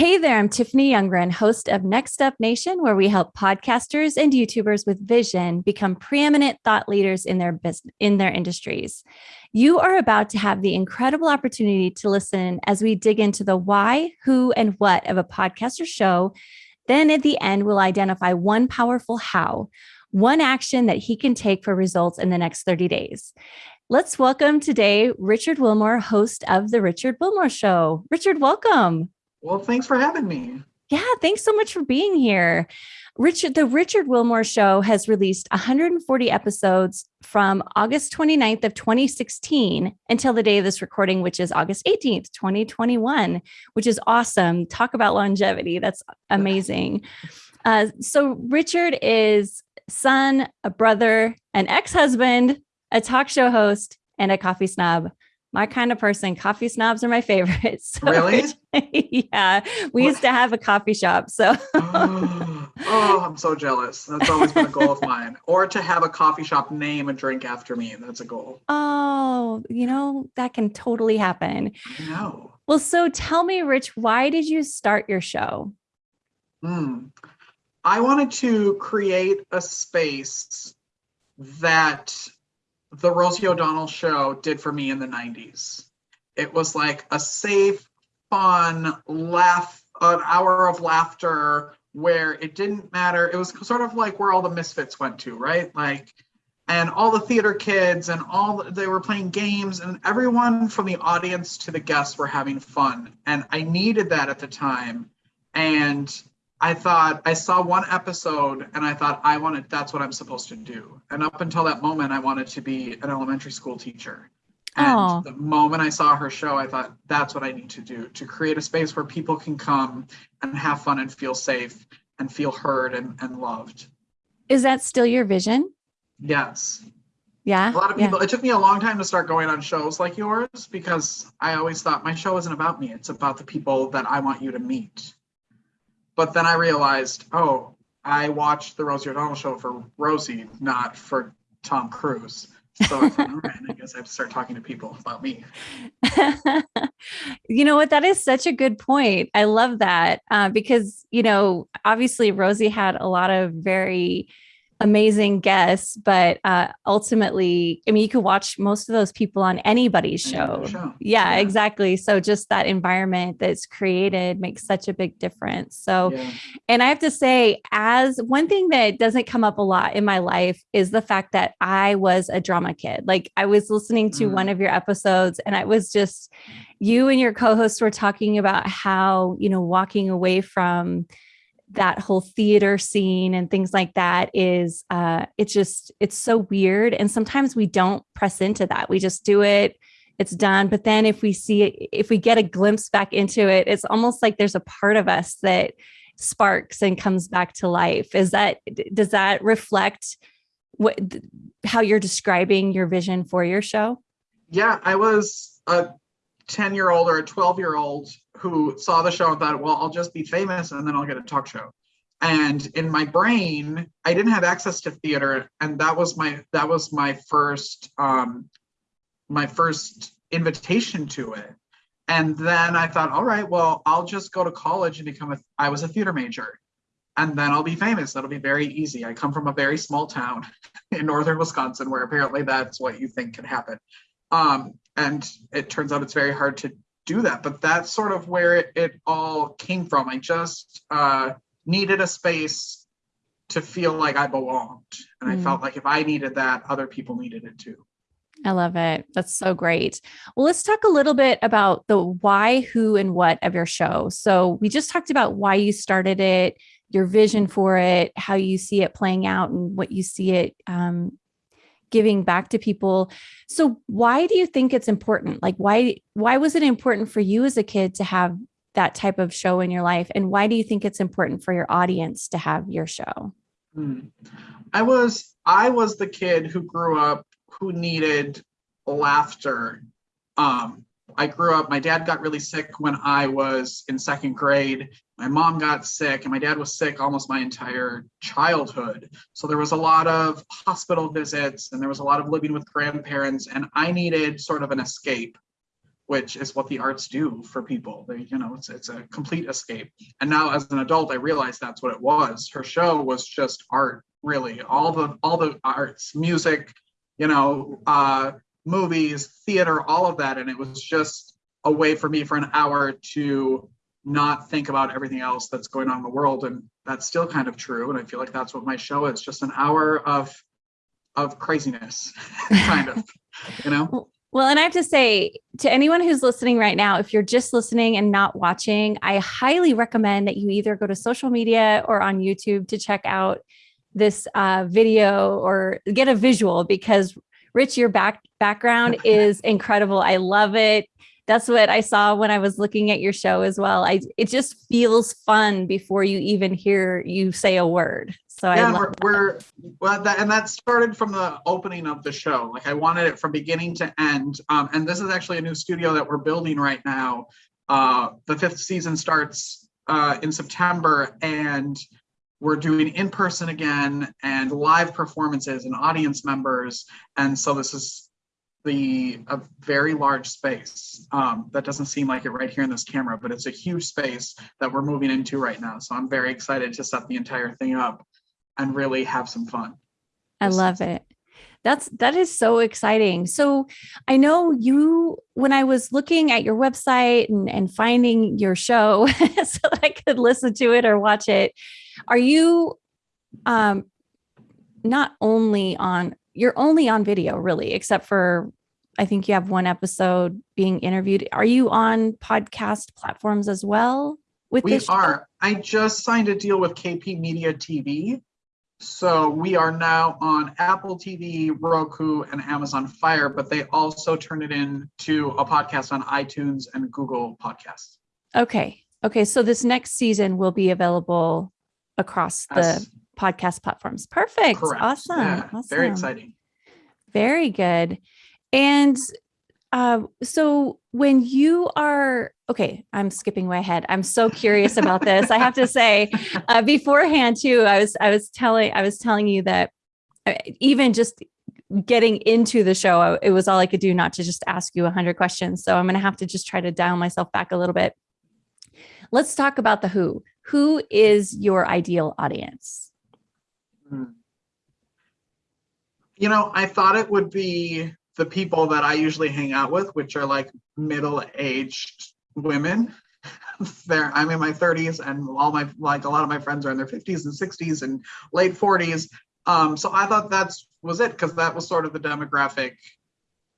Hey there, I'm Tiffany Youngren, host of Next Up Nation, where we help podcasters and YouTubers with vision become preeminent thought leaders in their business in their industries. You are about to have the incredible opportunity to listen as we dig into the why, who, and what of a podcaster show. Then at the end, we'll identify one powerful how, one action that he can take for results in the next 30 days. Let's welcome today Richard Wilmore, host of The Richard Wilmore Show. Richard, welcome. Well, thanks for having me. Yeah, thanks so much for being here. Richard, the Richard Wilmore Show has released 140 episodes from August 29th of 2016 until the day of this recording, which is August 18th, 2021, which is awesome. Talk about longevity. That's amazing. Uh, so Richard is son, a brother, an ex-husband, a talk show host, and a coffee snob my kind of person. Coffee snobs are my favorites. So really? yeah. We what? used to have a coffee shop. So oh, oh, I'm so jealous. That's always been a goal of mine. Or to have a coffee shop name a drink after me. That's a goal. Oh, you know, that can totally happen. I know. Well, so tell me, Rich, why did you start your show? Hmm. I wanted to create a space that the Rosie O'Donnell show did for me in the 90s. It was like a safe, fun, laugh, an hour of laughter where it didn't matter. It was sort of like where all the misfits went to, right? Like, and all the theater kids and all they were playing games and everyone from the audience to the guests were having fun. And I needed that at the time. And I thought I saw one episode and I thought I wanted that's what I'm supposed to do. And up until that moment, I wanted to be an elementary school teacher. And Aww. the moment I saw her show, I thought that's what I need to do to create a space where people can come and have fun and feel safe and feel heard and, and loved. Is that still your vision? Yes. Yeah. A lot of people, yeah. it took me a long time to start going on shows like yours because I always thought my show isn't about me. It's about the people that I want you to meet. But then I realized, oh, I watched the Rosie O'Donnell show for Rosie, not for Tom Cruise. So I I guess I have to start talking to people about me. you know what? That is such a good point. I love that uh, because, you know, obviously Rosie had a lot of very amazing guests, but uh, ultimately, I mean, you could watch most of those people on anybody's show. show. Yeah, yeah, exactly. So just that environment that's created makes such a big difference. So, yeah. and I have to say, as one thing that doesn't come up a lot in my life is the fact that I was a drama kid. Like I was listening to mm. one of your episodes and I was just, you and your co-hosts were talking about how, you know, walking away from, that whole theater scene and things like that is uh it's just it's so weird and sometimes we don't press into that. We just do it it's done but then if we see it if we get a glimpse back into it it's almost like there's a part of us that sparks and comes back to life. Is that does that reflect what how you're describing your vision for your show? Yeah i was a 10 year old or a 12 year old who saw the show and thought, well, I'll just be famous and then I'll get a talk show. And in my brain, I didn't have access to theater. And that was my, that was my first, um, my first invitation to it. And then I thought, all right, well, I'll just go to college and become a, I was a theater major and then I'll be famous. That'll be very easy. I come from a very small town in northern Wisconsin where apparently that's what you think can happen. Um, and it turns out it's very hard to do that. But that's sort of where it, it all came from. I just uh, needed a space to feel like I belonged. And mm. I felt like if I needed that, other people needed it too. I love it. That's so great. Well, let's talk a little bit about the why, who, and what of your show. So, we just talked about why you started it, your vision for it, how you see it playing out, and what you see it um, giving back to people. So why do you think it's important? Like why why was it important for you as a kid to have that type of show in your life and why do you think it's important for your audience to have your show? Hmm. I was I was the kid who grew up who needed laughter um, I grew up, my dad got really sick when I was in second grade. My mom got sick, and my dad was sick almost my entire childhood. So there was a lot of hospital visits, and there was a lot of living with grandparents, and I needed sort of an escape which is what the arts do for people. They, you know, it's it's a complete escape. And now as an adult, I realized that's what it was. Her show was just art, really. All the all the arts, music, you know, uh, movies, theater, all of that. And it was just a way for me for an hour to not think about everything else that's going on in the world. And that's still kind of true. And I feel like that's what my show is, just an hour of of craziness, kind of, you know? Well, and I have to say to anyone who's listening right now, if you're just listening and not watching, I highly recommend that you either go to social media or on YouTube to check out this uh, video or get a visual because Rich, your back background is incredible. I love it. That's what I saw when I was looking at your show as well. I it just feels fun before you even hear you say a word. So yeah, I we're, we're well, that, and that started from the opening of the show. Like I wanted it from beginning to end. Um, and this is actually a new studio that we're building right now. Uh, the fifth season starts uh, in September, and we're doing in person again and live performances and audience members. And so this is the a very large space. Um, that doesn't seem like it right here in this camera, but it's a huge space that we're moving into right now. So I'm very excited to set the entire thing up and really have some fun. I love it. That's that is so exciting. So I know you when I was looking at your website and, and finding your show so that I could listen to it or watch it, are you um not only on you're only on video really, except for I think you have one episode being interviewed. Are you on podcast platforms as well? With we are. I just signed a deal with KP Media TV so we are now on Apple TV, Roku, and Amazon Fire, but they also turn it into a podcast on iTunes and Google Podcasts. Okay. Okay. So this next season will be available across the podcast platforms. Perfect. Correct. Awesome. Yeah, awesome. Very exciting. Very good. And uh, so when you are okay, I'm skipping way ahead. I'm so curious about this. I have to say, uh, beforehand too, I was I was telling I was telling you that uh, even just getting into the show, it was all I could do not to just ask you a hundred questions. So I'm going to have to just try to dial myself back a little bit. Let's talk about the who. Who is your ideal audience? Hmm. You know, I thought it would be the people that I usually hang out with, which are like middle-aged women. there, I'm in my 30s, and all my like a lot of my friends are in their 50s and 60s and late 40s. Um, so I thought that's was it because that was sort of the demographic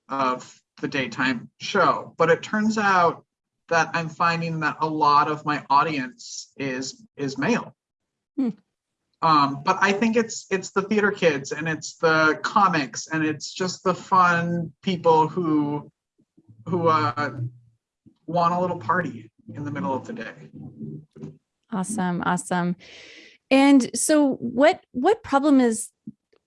of the daytime show. But it turns out that I'm finding that a lot of my audience is is male. Hmm. Um, but I think it's it's the theater kids and it's the comics and it's just the fun people who who uh, want a little party in the middle of the day. Awesome, awesome. And so, what what problem is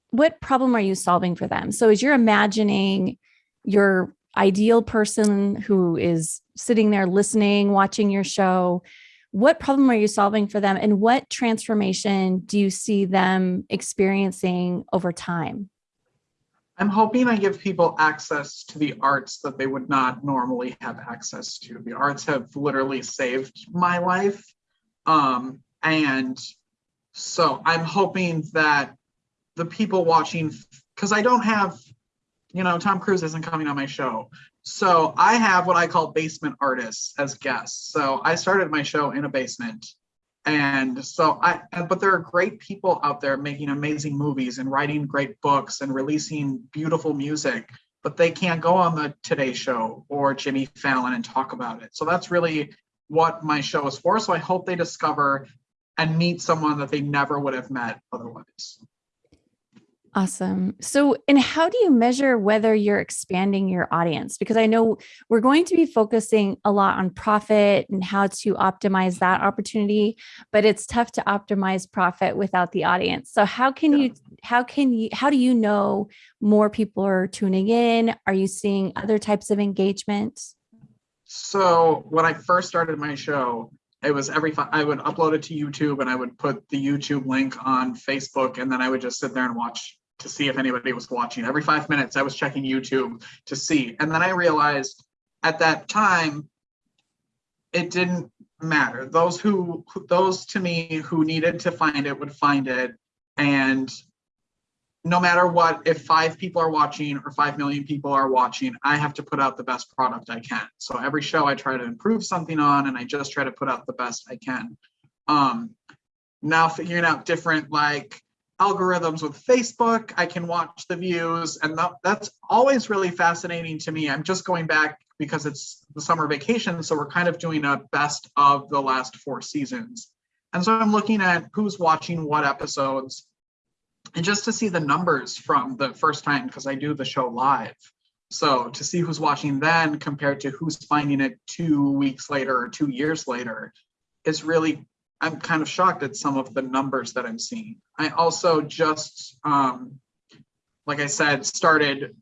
what problem are you solving for them? So, as you're imagining your ideal person who is sitting there listening, watching your show, what problem are you solving for them and what transformation do you see them experiencing over time? I'm hoping I give people access to the arts that they would not normally have access to. The arts have literally saved my life. Um, and so I'm hoping that the people watching, because I don't have, you know, Tom Cruise isn't coming on my show. So I have what I call basement artists as guests. So I started my show in a basement. And so I, but there are great people out there making amazing movies and writing great books and releasing beautiful music, but they can't go on the Today Show or Jimmy Fallon and talk about it. So that's really what my show is for. So I hope they discover and meet someone that they never would have met otherwise. Awesome. So, and how do you measure whether you're expanding your audience? Because I know we're going to be focusing a lot on profit and how to optimize that opportunity, but it's tough to optimize profit without the audience. So, how can yeah. you, how can you, how do you know more people are tuning in? Are you seeing other types of engagement? So, when I first started my show, it was every I would upload it to YouTube and I would put the YouTube link on Facebook and then I would just sit there and watch to see if anybody was watching. Every five minutes, I was checking YouTube to see. And then I realized at that time, it didn't matter. Those who, those to me who needed to find it would find it. And no matter what, if five people are watching or 5 million people are watching, I have to put out the best product I can. So every show I try to improve something on and I just try to put out the best I can. Um, now figuring out different like algorithms with Facebook, I can watch the views and that, that's always really fascinating to me. I'm just going back because it's the summer vacation. So we're kind of doing a best of the last four seasons. And so I'm looking at who's watching what episodes and just to see the numbers from the first time because I do the show live. So to see who's watching then compared to who's finding it two weeks later or two years later is really, I'm kind of shocked at some of the numbers that I'm seeing. I also just, um, like I said, started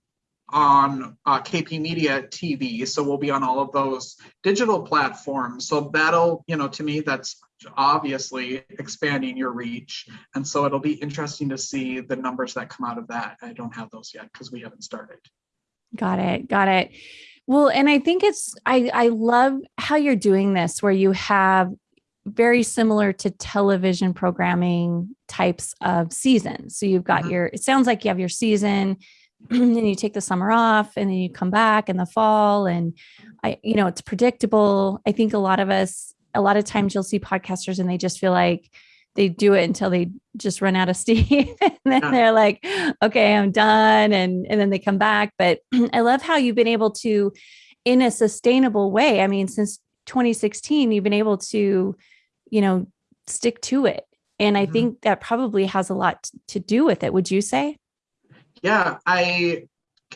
on uh, KP Media TV. So we'll be on all of those digital platforms. So that'll, you know, to me, that's obviously expanding your reach. And so it'll be interesting to see the numbers that come out of that. I don't have those yet because we haven't started. Got it. Got it. Well, and I think it's, I, I love how you're doing this where you have very similar to television programming types of seasons. So you've got mm -hmm. your, it sounds like you have your season and you take the summer off and then you come back in the fall and I, you know, it's predictable. I think a lot of us, a lot of times you'll see podcasters and they just feel like they do it until they just run out of steam and then they're like, okay, I'm done. And, and then they come back. But I love how you've been able to, in a sustainable way. I mean, since 2016, you've been able to, you know, stick to it. And I mm -hmm. think that probably has a lot to do with it. Would you say? yeah, I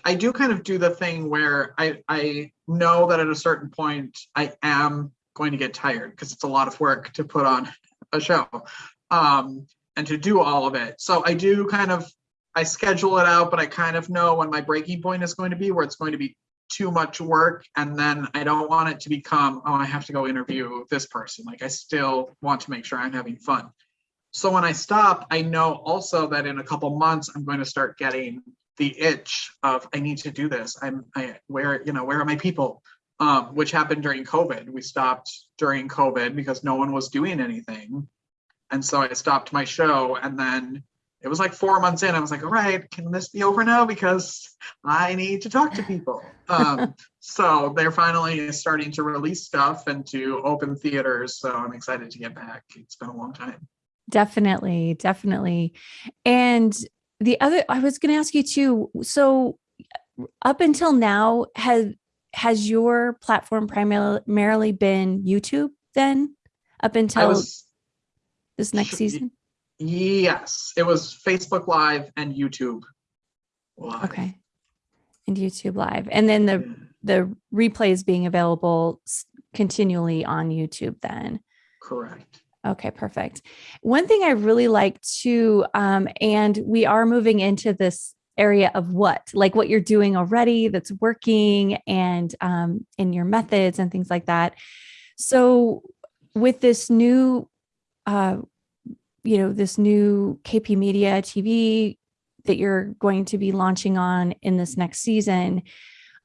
I do kind of do the thing where I I know that at a certain point I am going to get tired because it's a lot of work to put on a show um, and to do all of it. So I do kind of I schedule it out, but I kind of know when my breaking point is going to be where it's going to be too much work and then I don't want it to become oh I have to go interview this person. Like I still want to make sure I'm having fun. So when I stop, I know also that in a couple months, I'm going to start getting the itch of I need to do this. I'm I where you know where are my people? Um, which happened during COVID. We stopped during COVID because no one was doing anything, and so I stopped my show. And then it was like four months in. I was like, all right, can this be over now? Because I need to talk to people. Um, so they're finally starting to release stuff and to open theaters. So I'm excited to get back. It's been a long time. Definitely, definitely. And the other, I was going to ask you too. So, up until now, has has your platform primarily been YouTube? Then, up until was, this next season. Yes, it was Facebook Live and YouTube. Live. Okay, and YouTube Live, and then the the replays being available continually on YouTube. Then, correct. Okay, perfect. One thing I really like too, um, and we are moving into this area of what, like what you're doing already that's working and um, in your methods and things like that. So with this new, uh, you know, this new KP Media TV that you're going to be launching on in this next season,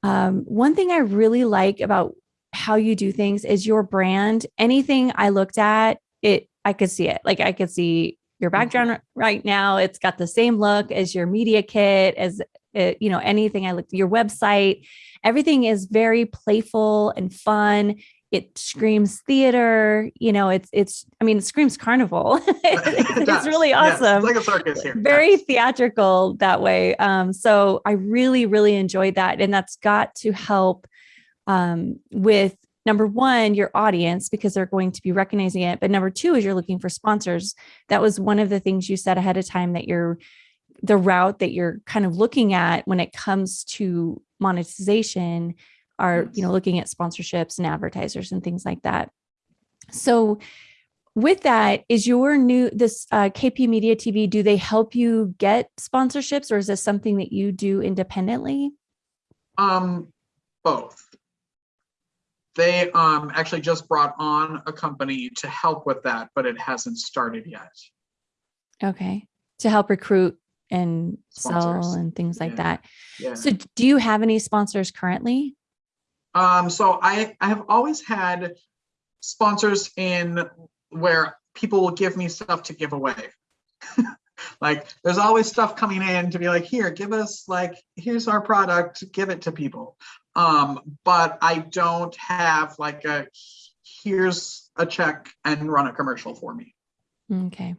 um, one thing I really like about how you do things is your brand. Anything I looked at it I could see it. Like I could see your mm-hmm. background right now. It's got the same look as your media kit, as it, uh, you know, anything I looked your website. Everything is very playful and fun. It screams theater, you know, it's, it's, I mean, it screams carnival. it it's really awesome. Yeah, it's like a circus here. Very yes. theatrical that way. Um, so I really, really enjoyed that. And that's got to help um, with number one, your audience, because they're going to be recognizing it. But number two is you're looking for sponsors. That was one of the things you said ahead of time that you're the route that you're kind of looking at when it comes to monetization are, you know, looking at sponsorships and advertisers and things like that. So with that, is your new, this uh, KP Media TV, do they help you get sponsorships or is this something that you do independently? Um, both they um, actually just brought on a company to help with that, but it hasn't started yet. Okay. To help recruit and sponsors. sell and things like yeah. that. Yeah. So do you have any sponsors currently? Um, so I, I have always had sponsors in where people will give me stuff to give away. like there's always stuff coming in to be like, here, give us like, here's our product, give it to people. Um, but I don't have like a, here's a check and run a commercial for me. Okay.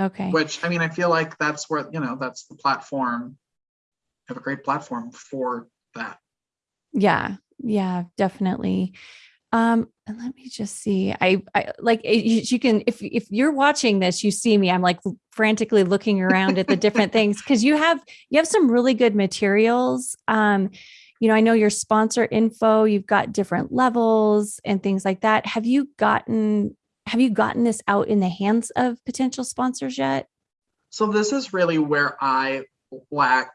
Okay. Which I mean, I feel like that's where, you know, that's the platform. I have a great platform for that. Yeah. Yeah, definitely. Um, and let me just see. I, I like you, you can if if you're watching this, you see me. I'm like frantically looking around at the different things because you have you have some really good materials. Um, you know, I know your sponsor info. You've got different levels and things like that. Have you gotten have you gotten this out in the hands of potential sponsors yet? So this is really where I lack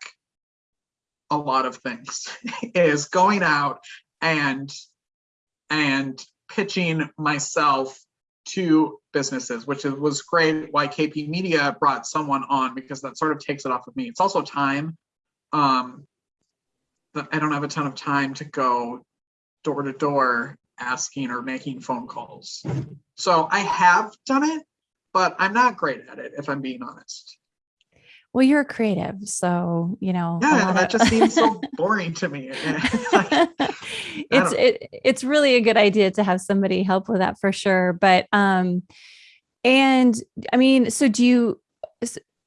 a lot of things is going out and and pitching myself to businesses, which was great why KP Media brought someone on because that sort of takes it off of me. It's also time. Um, I don't have a ton of time to go door to door asking or making phone calls. So I have done it, but I'm not great at it, if I'm being honest. Well, you're creative, so you know. Yeah, that of... just seems so boring to me. like, it's it, it's really a good idea to have somebody help with that for sure. But um, and I mean, so do you?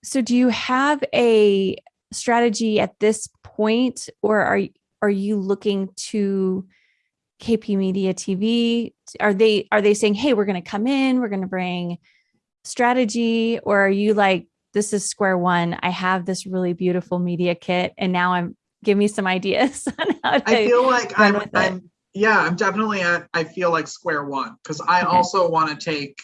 So do you have a strategy at this point, or are are you looking to KP Media TV? Are they are they saying, hey, we're going to come in, we're going to bring strategy, or are you like this is square one. I have this really beautiful media kit and now I'm give me some ideas on how to I feel like I'm, I'm yeah, I'm definitely at I feel like square one because I okay. also want to take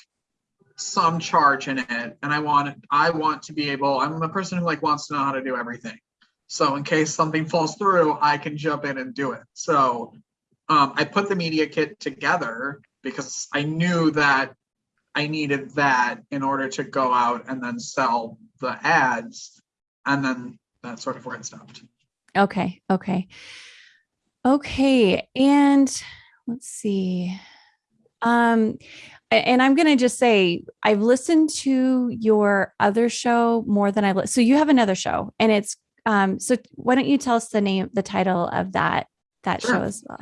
some charge in it and I want I want to be able I'm a person who like wants to know how to do everything. So in case something falls through, I can jump in and do it. So um, I put the media kit together because I knew that I needed that in order to go out and then sell the ads. And then that's sort of where it stopped. Okay. Okay. Okay. And let's see. Um, and I'm going to just say I've listened to your other show more than I've so you have another show and it's um so why don't you tell us the name the title of that that sure. show as well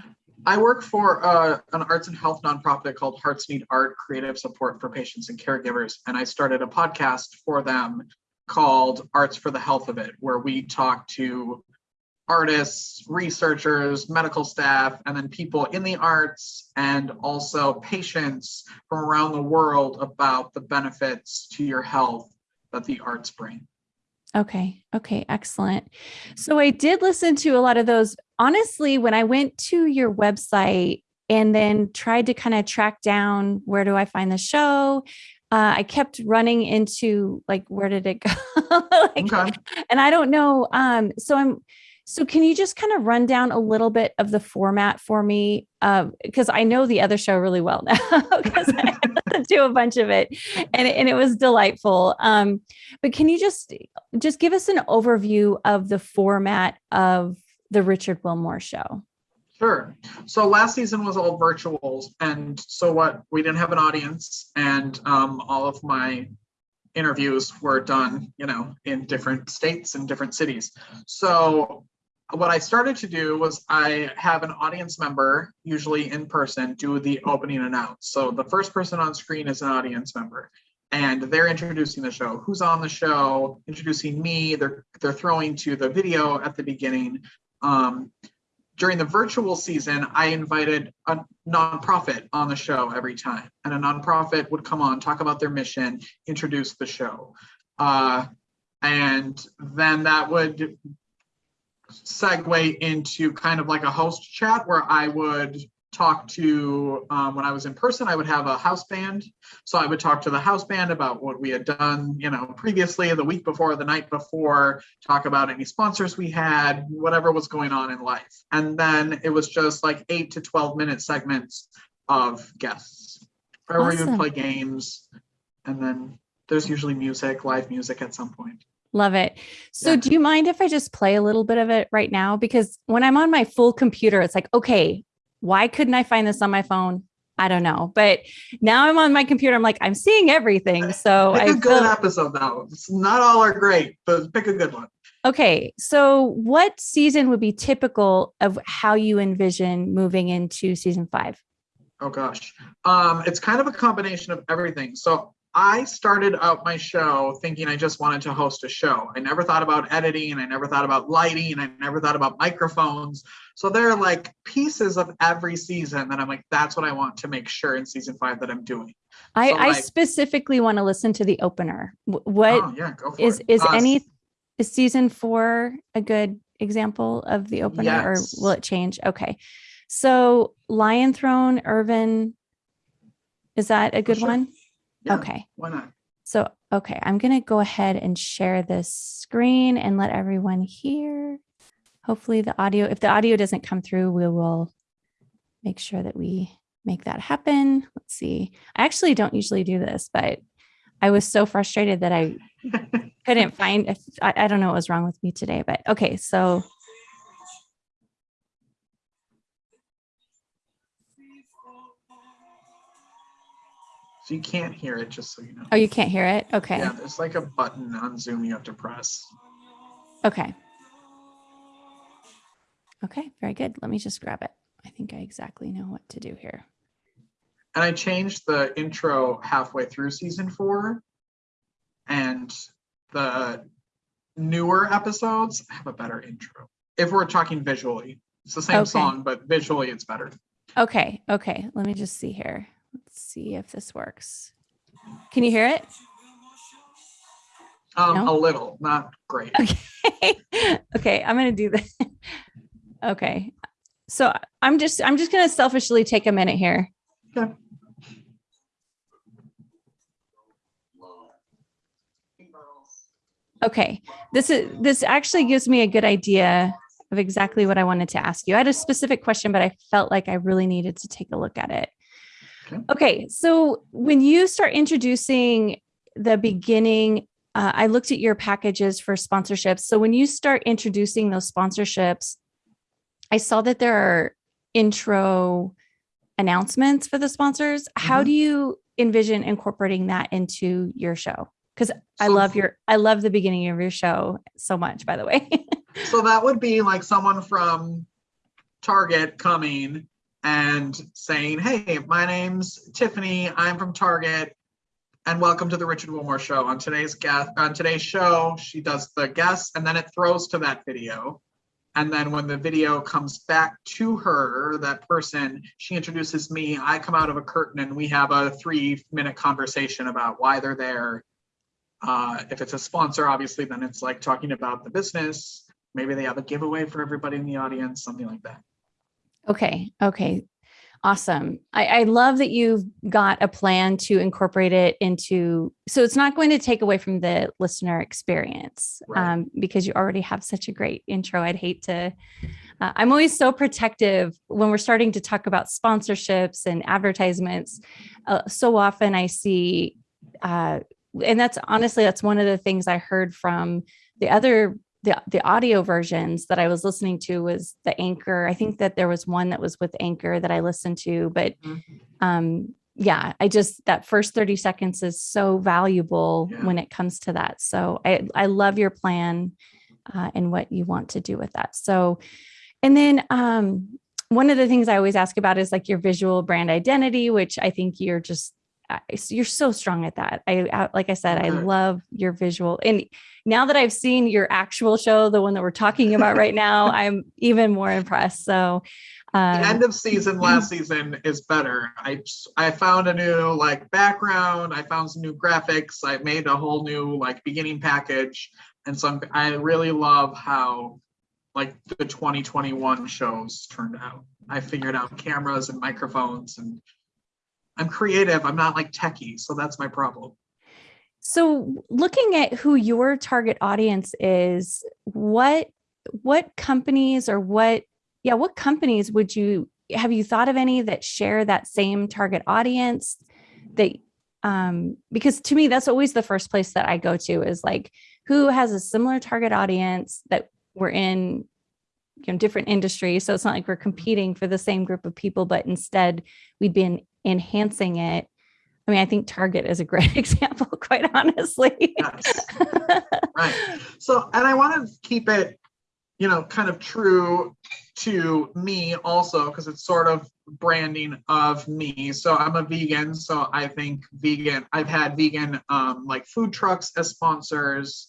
I work for uh, an arts and health nonprofit called Hearts Need Art Creative Support for Patients and Caregivers. And I started a podcast for them called Arts for the Health of It, where we talk to artists, researchers, medical staff, and then people in the arts and also patients from around the world about the benefits to your health that the arts bring. Okay. Okay. Excellent. So I did listen to a lot of those. Honestly, when I went to your website and then tried to kind of track down where do I find the show, uh, I kept running into like, where did it go? like, okay. And I don't know. Um, so I'm, so can you just kind of run down a little bit of the format for me? Because uh, I know the other show really well now because I do a bunch of it and, and it was delightful. Um, but can you just just give us an overview of the format of the Richard Wilmore show? Sure. So last season was all virtuals. And so what we didn't have an audience and um, all of my interviews were done, you know, in different states and different cities. So what I started to do was I have an audience member, usually in person, do the opening announce. So the first person on screen is an audience member and they're introducing the show. Who's on the show? Introducing me. They're they're throwing to the video at the beginning. Um, during the virtual season, I invited a nonprofit on the show every time, and a nonprofit would come on, talk about their mission, introduce the show, uh, and then that would segue into kind of like a host chat where I would talk to um, when I was in person, I would have a house band. So I would talk to the house band about what we had done, you know, previously, the week before, the night before, talk about any sponsors we had, whatever was going on in life. And then it was just like eight to 12 minute segments of guests, or awesome. we would play games. And then there's usually music, live music at some point. Love it. So, yeah. do you mind if I just play a little bit of it right now? Because when I'm on my full computer, it's like, okay, why couldn't I find this on my phone? I don't know. But now I'm on my computer. I'm like, I'm seeing everything. So pick I a good feel, episode though. It's not all are great, but pick a good one. okay. So what season would be typical of how you envision moving into season five? Oh gosh. Um, it's kind of a combination of everything. So I started out my show thinking I just wanted to host a show. I never thought about editing, and I never thought about lighting, and I never thought about microphones. So there are like pieces of every season that I'm like, that's what I want to make sure in season five that I'm doing. I, So, I like- specifically want to listen to the opener. Wh- What oh yeah, go for is it. is Uh, any is season four a good example of the opener or will it change? Okay. So Lion Throne, Irvin, is that a good sure. one? Yeah, Okay. Why not? So, okay, I'm going to go ahead and share this screen and let everyone hear. Hopefully the audio, if the audio doesn't come through, we will make sure that we make that happen. Let's see. I actually don't usually do this, but I was so frustrated that I couldn't find, if- I, I don't know what was wrong with me today, but okay. So So you can't hear it, just so you know. Oh, you can't hear it? Okay. Yeah, there's like a button on Zoom you have to press. Okay. Okay, very good. Let me just grab it. I think I exactly know what to do here. And I changed the intro halfway through season four. And the newer episodes have a better intro. If we're talking visually, it's the same Okay. song, but visually it's better. Okay, okay. Let me just see here. Let's see if this works. Can you hear it? Um, No? a little, not great. Okay. okay, I'm going to do this. okay. So I'm just I'm just going to selfishly take a minute here. Okay. Okay. This is this actually gives me a good idea of exactly what I wanted to ask you. I had a specific question, but I felt like I really needed to take a look at it. Okay. Okay. So when you start introducing the beginning, uh, I looked at your packages for sponsorships. So when you start introducing those sponsorships, I saw that there are intro announcements for the sponsors. How Mhm. do you envision incorporating that into your show? Because I love your I love the beginning of your show so much, by the way. So that would be like someone from Target coming and saying, Hey, my name's Tiffany. I'm from Target. And welcome to the Richard Wilmore show. On today's guest on today's show, she does the guests and then it throws to that video. And then when the video comes back to her, that person, she introduces me. I come out of a curtain and we have a three minute conversation about why they're there. Uh, if it's a sponsor, obviously, then it's like talking about the business. Maybe they have a giveaway for everybody in the audience, something like that. Okay. Okay. Awesome. I, I love that you've got a plan to incorporate it into, so it's not going to take away from the listener experience Right. um, because you already have such a great intro. I'd hate to, uh, I'm always so protective when we're starting to talk about sponsorships and advertisements. Uh, so often I see, uh, and that's honestly, that's one of the things I heard from the other the the audio versions that I was listening to was the anchor. I think that there was one that was with anchor that I listened to, but Mhm. um yeah, I just that first 30 seconds is so valuable Yeah. when it comes to that. So I I love your plan uh, and what you want to do with that. So and then um one of the things I always ask about is like your visual brand identity, which I think you're just I- you're so strong at that. I, I like I said, I love your visual. And now that I've seen your actual show, the one that we're talking about right now, I'm even more impressed. So, the um, end of season last season is better. I I found a new like background. I found some new graphics. I made a whole new like beginning package, and so I'm, I really love how like the 2021 shows turned out. I figured out cameras and microphones, and I'm creative. I'm not like techie, so that's my problem. so looking at who your target audience is, what what companies or what yeah, what companies would you have you thought of any that share that same target audience that um because to me that's always the first place that I go to is like who has a similar target audience that we're in you know different industries so it's not like we're competing for the same group of people but instead we've been enhancing it i mean i think target is a great example quite honestly Yes. right. So, and I want to keep it, you know, kind of true to me also, because it's sort of branding of me. So I'm a vegan. So I think vegan, I've had vegan um, like food trucks as sponsors.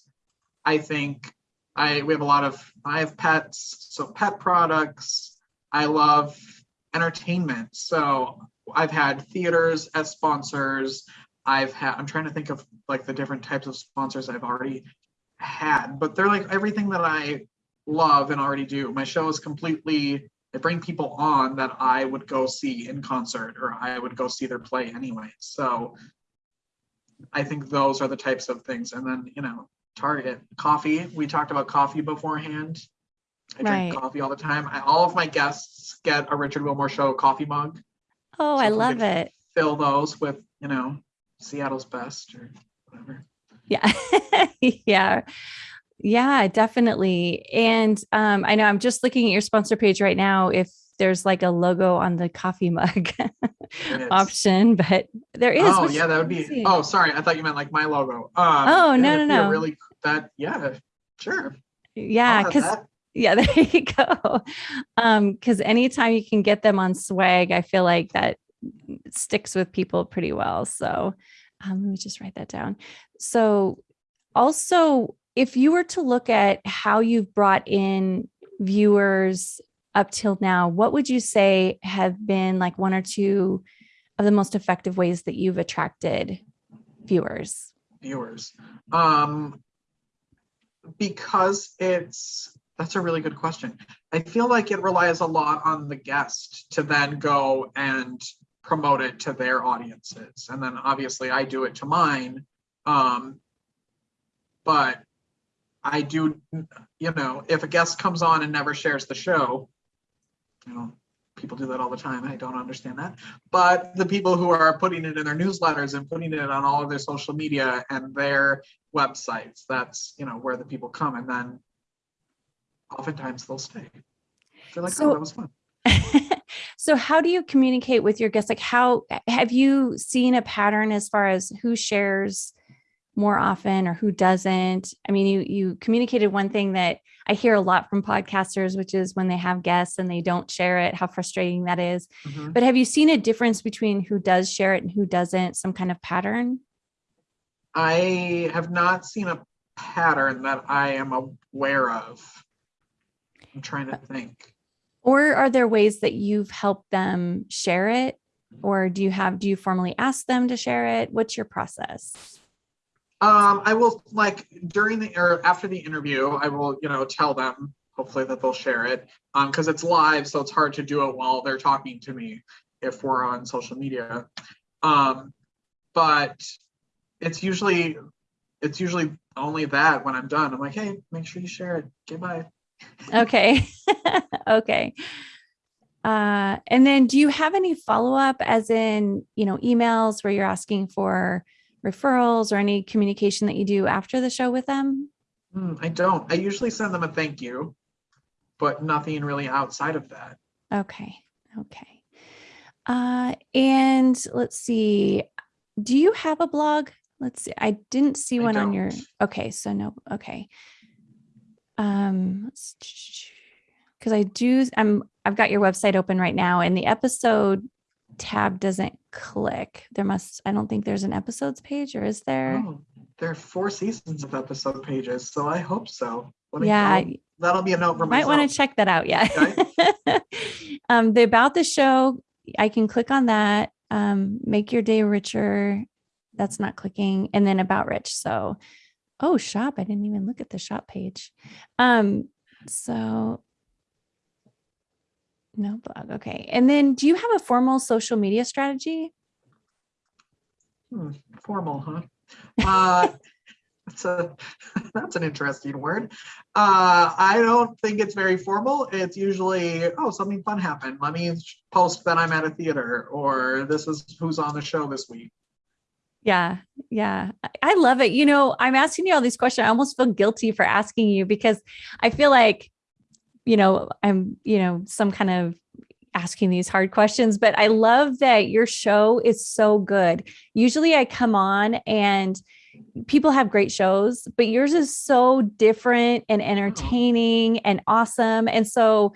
I think I we have a lot of I have pets, so pet products. I love entertainment. So I've had theaters as sponsors. I've had I'm trying to think of like the different types of sponsors I've already had, but they're like everything that I love and already do. My show is completely I bring people on that I would go see in concert or I would go see their play anyway. So I think those are the types of things. And then, you know, Target coffee. We talked about coffee beforehand. I drink Right. coffee all the time. I, all of my guests get a Richard Wilmore Show coffee mug. Oh So i love it Fill those with, you know, Seattle's best or whatever. yeah yeah yeah definitely and um i know i'm just looking at your sponsor page right now if there's like a logo on the coffee mug option but there is Oh yeah, that would be. Oh, sorry, I thought you meant like my logo. Um, Oh, no, no, no. Really, that yeah, sure. yeah because that. Yeah there you go. Um because anytime you can get them on swag i feel like that sticks with people pretty well. So um, let me just write that down. So also if you were to look at how you've brought in viewers up till now what would you say have been like one or two of the most effective ways that you've attracted viewers? Viewers. Um, because it's that's a really good question. I feel like it relies a lot on the guest to then go and promote it to their audiences, and then obviously I do it to mine. Um, but I do, you know, if a guest comes on and never shares the show, you know, people do that all the time. I don't understand that. But the people who are putting it in their newsletters and putting it on all of their social media and their websites, that's, you know, where the people come. And then oftentimes they'll stay. They're like, So- oh, that was fun. so how do you communicate with your guests like how have you seen a pattern as far as who shares more often or who doesn't i mean you you communicated one thing that i hear a lot from podcasters which is when they have guests and they don't share it how frustrating that is Mhm. but have you seen a difference between who does share it and who doesn't some kind of pattern I have not seen a pattern that I am aware of. I'm trying to think. or are there ways that you've helped them share it or do you have do you formally ask them to share it what's your process Um, I will like during the or after the interview, I will, you know, tell them hopefully that they'll share it. Um, because it's live, so it's hard to do it while they're talking to me if we're on social media. Um, but it's usually it's usually only that when I'm done. I'm like, hey, make sure you share it. Okay, bye. Okay. okay. Uh, and then do you have any follow up, as in, you know, emails where you're asking for referrals or any communication that you do after the show with them? Hmm, I don't. I usually send them a thank you, but nothing really outside of that. Okay. Okay. Uh, and let's see. Do you have a blog? Let's see. I didn't see I one on your. Okay. So no. Okay. Um, because I do. I'm. I've got your website open right now, and the episode tab doesn't click. There must. I don't think there's an episodes page, or is there? Oh, there are four seasons of episode pages, so I hope so. Let yeah. That'll be a note for might myself. want to check that out. Yeah. um, the about the show, I can click on that. Um, make your day richer. That's not clicking. And then about rich. So, oh, shop. I didn't even look at the shop page. Um, so no blog. Okay. And then do you have a formal social media strategy? Hmm, formal, huh? Uh, that's a that's an interesting word. Uh, I don't think it's very formal. It's usually oh something fun happened. Let me post that I'm at a theater, or this is who's on the show this week. Yeah, yeah. I- love it. You know, I'm asking you all these questions. I almost feel guilty for asking you because I feel like you know, I'm, you know, some kind of asking these hard questions, but I love that your show is so good. Usually I come on and people have great shows, but yours is so different and uh-huh. entertaining and awesome. And so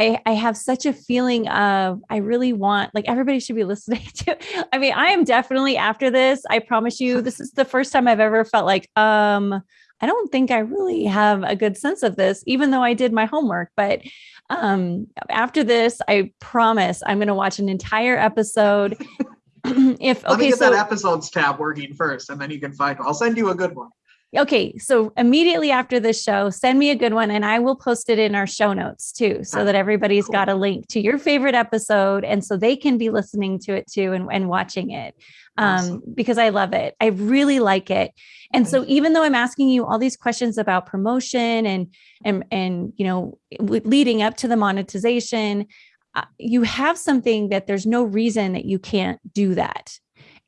I, I have such a feeling of I really want like everybody should be listening to. I mean, I am definitely after this. I promise you, this is the first time I've ever felt like um I don't think I really have a good sense of this, even though I did my homework. But um, after this, I promise I'm going to watch an entire episode. if Let okay, me get so, that episodes tab working first, and then you can find. I'll send you a good one. Okay, so immediately after this show, send me a good one and I will post it in our show notes too, so that everybody's cool. got a link to your favorite episode and so they can be listening to it too and, and watching it um, awesome. because I love it. I really like it. And so even though I'm asking you all these questions about promotion and and and you know leading up to the monetization, uh, you have something that there's no reason that you can't do that.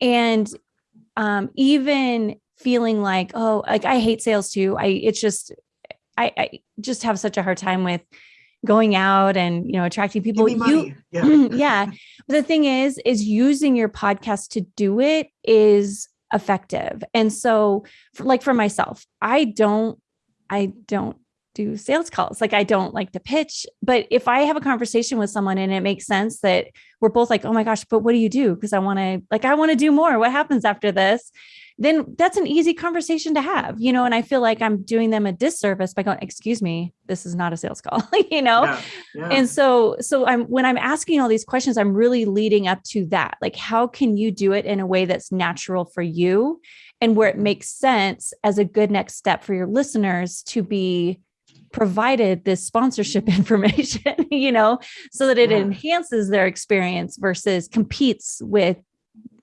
And um, even feeling like, oh, like I hate sales too. I it's just I, I just have such a hard time with going out and you know attracting people. You yeah. yeah. But the thing is is using your podcast to do it is effective. And so for, like for myself i don't i don't do sales calls. Like i don't like to pitch. But if i have a conversation with someone and it makes sense that we're both like oh my gosh but what do you do? Because i want to like i want to do more. What happens after this then that's an easy conversation to have, you know, and I feel like I'm doing them a disservice by going, excuse me, this is not a sales call, you know? Yeah, yeah. And so, so I'm, when I'm asking all these questions, I'm really leading up to that. Like, how can you do it in a way that's natural for you and where it makes sense as a good next step for your listeners to be provided this sponsorship information, you know, so that it yeah. enhances their experience versus competes with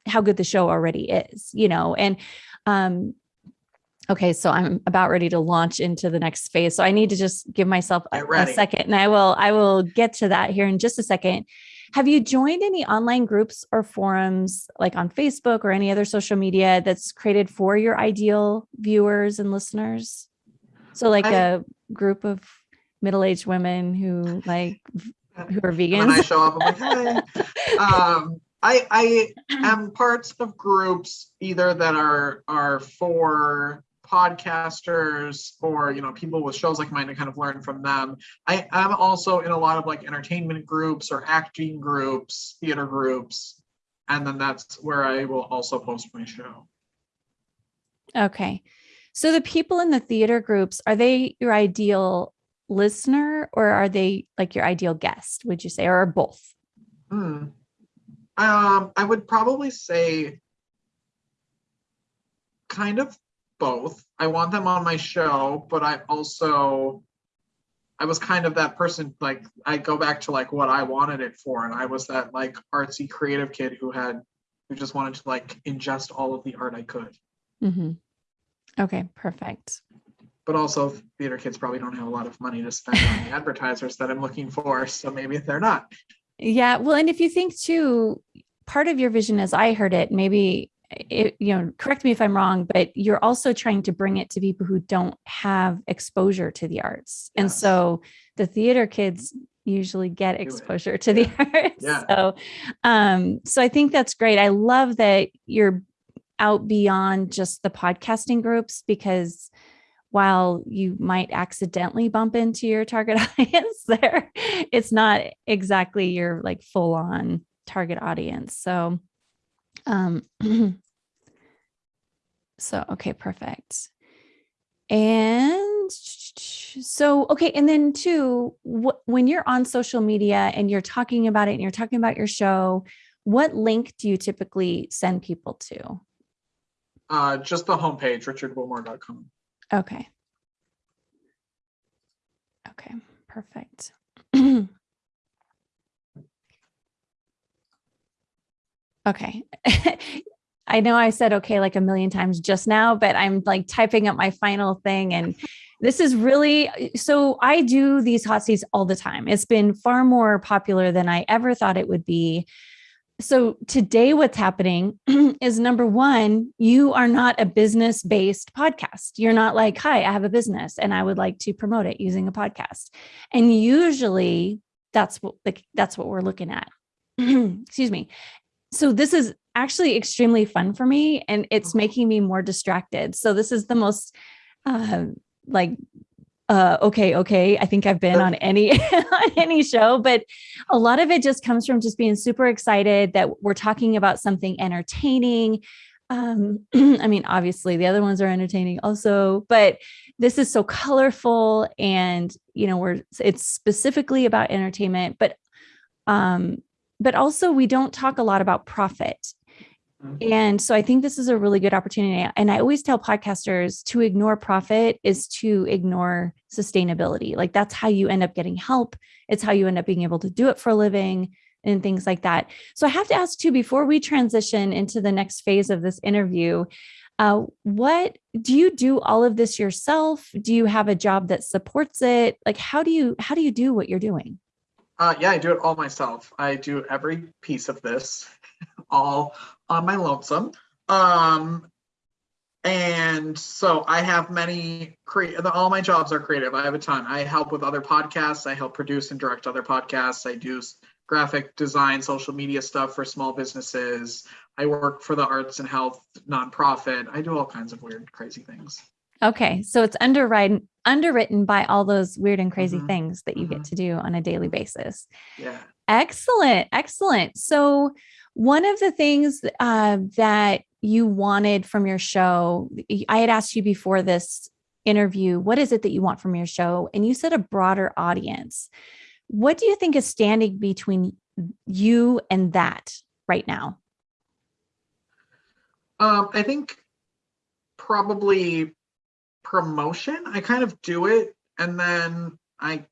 how good the show already is, you know, and um, okay, so I'm about ready to launch into the next phase. So I need to just give myself a, a, second and I will, I will get to that here in just a second. Have you joined any online groups or forums like on Facebook or any other social media that's created for your ideal viewers and listeners? So like I, a group of middle-aged women who like who are vegans. When I show up, I'm like, hey. um, I I am parts of groups either that are are for podcasters or you know people with shows like mine to kind of learn from them. I am also in a lot of like entertainment groups or acting groups, theater groups, and then that's where I will also post my show. Okay. So the people in the theater groups, are they your ideal listener or are they like your ideal guest, would you say, or both? Hmm. Um, I would probably say kind of both. I want them on my show, but I also I was kind of that person like I go back to like what I wanted it for and I was that like artsy creative kid who had who just wanted to like ingest all of the art I could. Mm-hmm. Okay, perfect. But also theater kids probably don't have a lot of money to spend on the advertisers that I'm looking for, so maybe they're not. Yeah. Well, and if you think too, part of your vision as I heard it, maybe it, you know, correct me if I'm wrong, but you're also trying to bring it to people who don't have exposure to the arts. Yes. And so the theater kids usually get exposure to the arts. Yeah. So um, so I think that's great. I love that you're out beyond just the podcasting groups because while you might accidentally bump into your target audience there, it's not exactly your like full on target audience. So, um, so, okay, perfect. And so, okay. And then two, when you're on social media and you're talking about it and you're talking about your show, what link do you typically send people to? Uh, just the homepage, richardwilmore.com. Okay. Okay, perfect. okay. I know I said okay like a million times just now, but I'm like typing up my final thing. And this is really so I do these hot seats all the time. It's been far more popular than I ever thought it would be so today what's happening is number one you are not a business based podcast. You're not like hi i have a business and i would like to promote it using a podcast. And usually that's what like that's what we're looking at. Excuse me. So this is actually extremely fun for me and it's mm-hmm. making me more distracted. So this is the most uh, like uh, okay, okay. I think I've been on any on any show, but a lot of it just comes from just being super excited that we're talking about something entertaining. Um, I mean, obviously the other ones are entertaining also, but this is so colorful and you know, we're it's specifically about entertainment, but um, but also we don't talk a lot about profit. And so I think this is a really good opportunity. And I always tell podcasters to ignore profit is to ignore sustainability. Like that's how you end up getting help. It's how you end up being able to do it for a living and things like that. So I have to ask too, before we transition into the next phase of this interview, uh, what do you do all of this yourself? Do you have a job that supports it? Like how do you how do you do what you're doing? Uh, yeah, I do it all myself. I do every piece of this all on my lonesome. Um, and so I have many create all my jobs are creative. I have a ton. I help with other podcasts. I help produce and direct other podcasts. I do graphic design, social media stuff for small businesses. I work for the arts and health nonprofit. I do all kinds of weird, crazy things. Okay. So it's underwritten underwritten by all those weird and crazy mm-hmm. things that you mm-hmm. get to do on a daily basis. Yeah. Excellent. Excellent. So one of the things uh, that you wanted from your show, I had asked you before this interview, what is it that you want from your show? And you said a broader audience. What do you think is standing between you and that right now? Um, I think probably promotion. I kind of do it and then I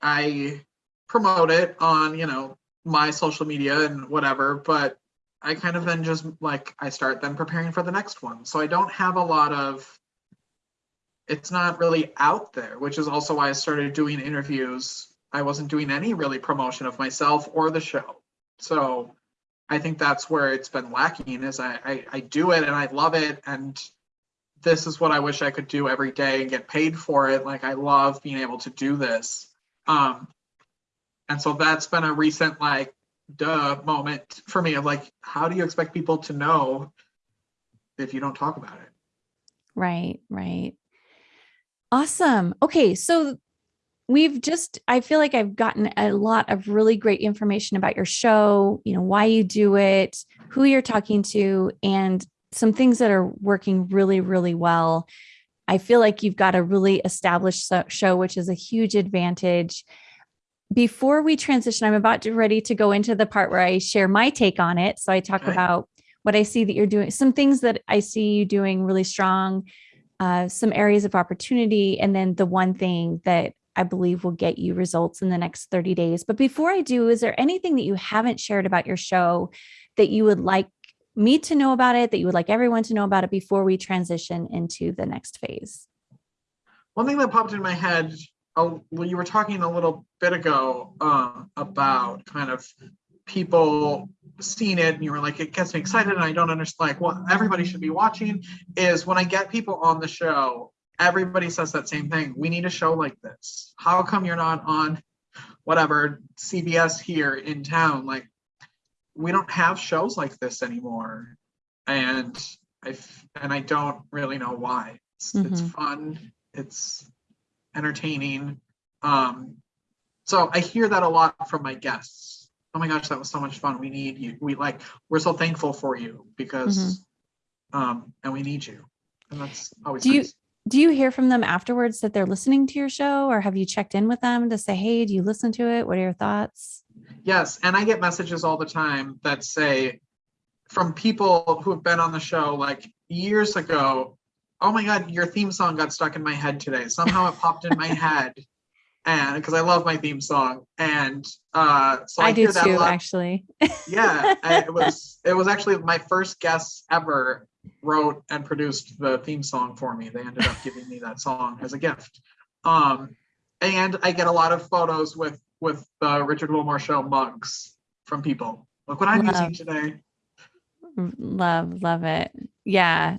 I promote it on, you know, my social media and whatever, but I kind of then just like I start then preparing for the next one. So I don't have a lot of it's not really out there, which is also why I started doing interviews. I wasn't doing any really promotion of myself or the show. So I think that's where it's been lacking is I, I, I do it and I love it and this is what I wish I could do every day and get paid for it. Like I love being able to do this. Um, and so that's been a recent like duh moment for me of like, how do you expect people to know if you don't talk about it? Right, right. Awesome. Okay, so we've just I feel like I've gotten a lot of really great information about your show, you know, why you do it, who you're talking to and some things that are working really really well. I feel like you've got a really established show which is a huge advantage before we transition, I'm about to ready to go into the part where I share my take on it. So I talk okay. about what I see that you're doing, some things that I see you doing really strong, uh, some areas of opportunity, and then the one thing that I believe will get you results in the next 30 days. But before I do, is there anything that you haven't shared about your show that you would like me to know about it, that you would like everyone to know about it before we transition into the next phase? One thing that popped in my head well, you were talking a little bit ago um, about kind of people seeing it and you were like it gets me excited and i don't understand like what everybody should be watching is when i get people on the show everybody says that same thing. We need a show like this. How come you're not on whatever cbs here in town? Like we don't have shows like this anymore. And i and i don't really know why. It's, mm-hmm. it's fun. It's entertaining. Um, so I hear that a lot from my guests. Oh my gosh, that was so much fun. We need you. We like, we're so thankful for you because, mm-hmm. um, and we need you. And that's always do nice. you do you hear from them afterwards that they're listening to your show or have you checked in with them to say, hey, do you listen to it? What are your thoughts? Yes. And I get messages all the time that say from people who have been on the show like years ago, oh my god, your theme song got stuck in my head today. Somehow it popped in my head, and because I love my theme song, and uh, so I, I do too, actually. yeah, it was it was actually my first guest ever wrote and produced the theme song for me. They ended up giving me that song as a gift. Um, and I get a lot of photos with with the Richard Wilmore Show mugs from people Look what I'm Love. using today. Love, love it. Yeah.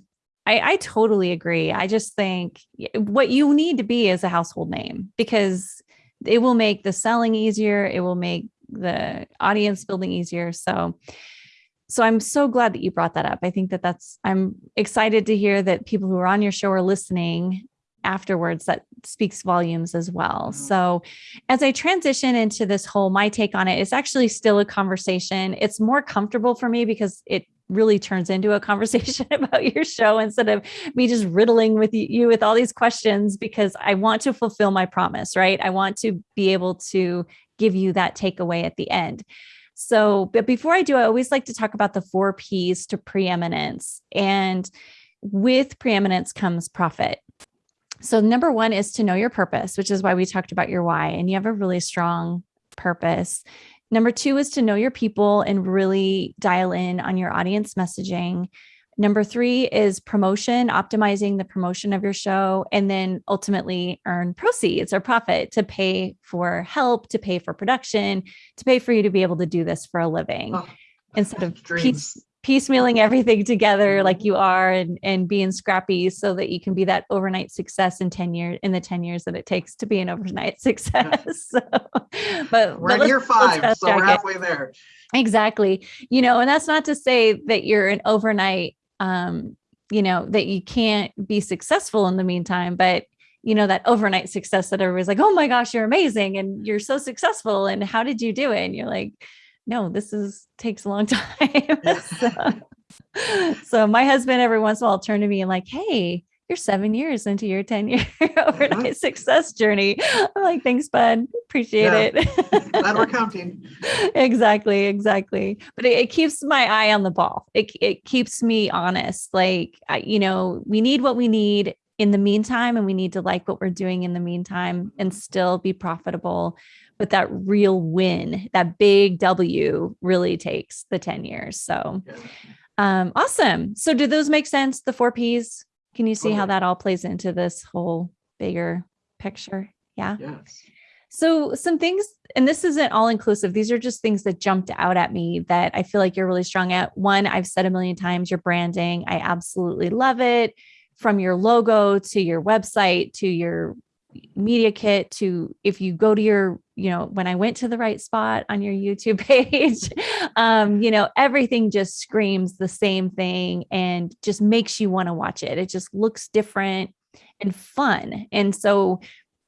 I, I totally agree. I just think what you need to be is a household name because it will make the selling easier. It will make the audience building easier. So, so I'm so glad that you brought that up. I think that that's, I'm excited to hear that people who are on your show are listening afterwards that speaks volumes as well. Mhm. So as I transition into this whole my take on it, it's actually still a conversation. It's more comfortable for me because it really turns into a conversation about your show instead of me just riddling with you, with all these questions because I want to fulfill my promise, right? I want to be able to give you that takeaway at the end. So, but before I do, I always like to talk about the four P's to preeminence. And with preeminence comes profit. So, number one is to know your purpose, which is why we talked about your why, and you have a really strong purpose. Number two is to know your people and really dial in on your audience messaging. Number three is promotion, optimizing the promotion of your show, and then ultimately earn proceeds or profit to pay for help, to pay for production, to pay for you to be able to do this for a living Oh, instead of dreams. Piece, piecemealing everything together like you are and, and being scrappy so that you can be that overnight success in 10 years in the 10 years that it takes to be an overnight success. so, but, We're but in year five, so we're halfway there. Exactly. You know, and that's not to say that you're an overnight, um, you know, that you can't be successful in the meantime, but you know, that overnight success that everybody's like, oh my gosh, you're amazing and you're so successful. And how did you do it? And you're like, no, this is takes a long time. so, so my husband every once in a while turn to me and like, hey, you're seven years into your 10 year overnight success journey. I'm like, thanks, bud. Appreciate Yeah. it. Glad we're counting. exactly exactly but it, it keeps my eye on the ball it, it keeps me honest like I, you know we need what we need in the meantime and we need to like what we're doing in the meantime and still be profitable but that real win that big w really takes the 10 years so um awesome so do those make sense the four p's can you see how that all plays into this whole bigger picture yeah Yes. so some things, and this isn't all inclusive. These are just things that jumped out at me that I feel like you're really strong at. One, I've said a million times, your branding. I absolutely love it. From your logo to your website to your media kit to if you go to your, you know, when I went to the right spot on your YouTube page, um, you know, everything just screams the same thing and just makes you want to watch it. It just looks different and fun. And so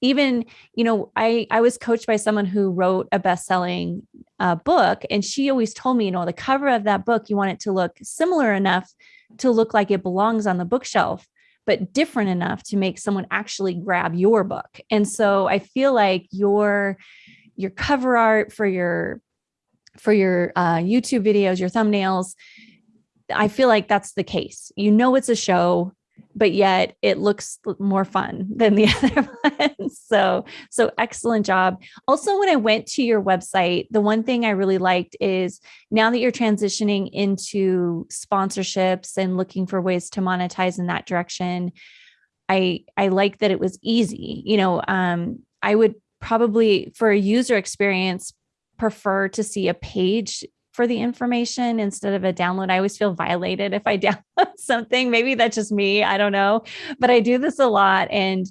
even you know i i was coached by someone who wrote a best-selling uh, book and she always told me you know the cover of that book you want it to look similar enough to look like it belongs on the bookshelf but different enough to make someone actually grab your book. And so i feel like your your cover art for your for your uh, youtube videos your thumbnails i feel like that's the case. You know it's a show but yet it looks more fun than the other ones. So, so excellent job. Also, when I went to your website, the one thing I really liked is now that you're transitioning into sponsorships and looking for ways to monetize in that direction, I I like that it was easy. You know, um, I would probably for a user experience prefer to see a page for the information instead of a download. I always feel violated if I download something. Maybe that's just me. I don't know. But I do this a lot and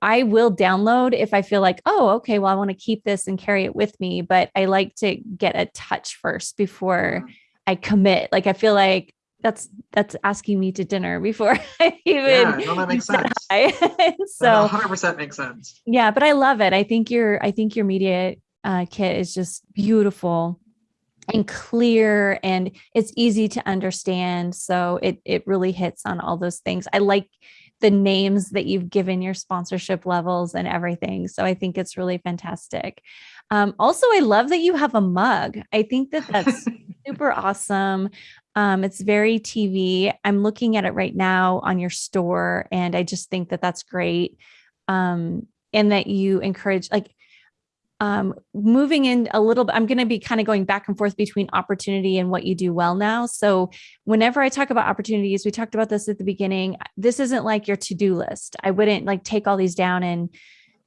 I will download if I feel like, oh, okay, well, I want to keep this and carry it with me. But I like to get a touch first before I commit. Like I feel like that's that's asking me to dinner before I even Yeah, no, that makes sense. so 100% makes sense. yeah, but I love it. I think your I think your media uh, kit is just beautiful and clear, and it's easy to understand. So it it really hits on all those things. I like the names that you've given your sponsorship levels and everything. So I think it's really fantastic. Um, also, I love that you have a mug. I think that that's super awesome. Um, it's very TV. I'm looking at it right now on your store, and I just think that that's great. Um, and that you encourage, like, um, moving in a little bit, I'm going to be kind of going back and forth between opportunity and what you do well now. So, whenever I talk about opportunities, we talked about this at the beginning. This isn't like your to do list. I wouldn't like take all these down and,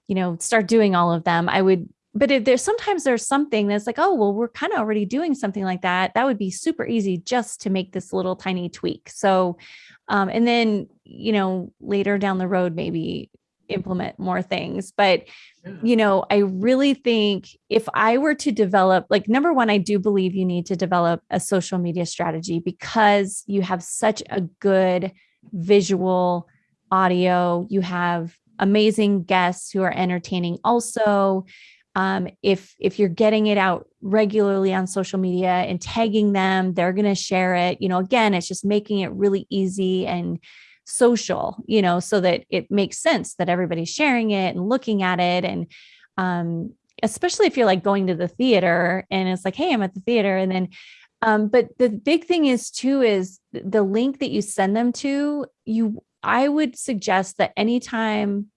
you know, start doing all of them. I would but if there's sometimes there's something that's like, oh, well, we're kind of already doing something like that. That would be super easy just to make this little tiny tweak. So, um, and then, you know, later down the road, maybe implement more things. But, yeah. you know, I really think if I were to develop, like, number one, I do believe you need to develop a social media strategy because you have such a good visual audio, you have amazing guests who are entertaining also um, if if you're getting it out regularly on social media and tagging them they're going to share it you know again it's just making it really easy and social you know so that it makes sense that everybody's sharing it and looking at it and um, especially if you're like going to the theater and it's like hey i'm at the theater and then um, but the big thing is too is the link that you send them to you i would suggest that anytime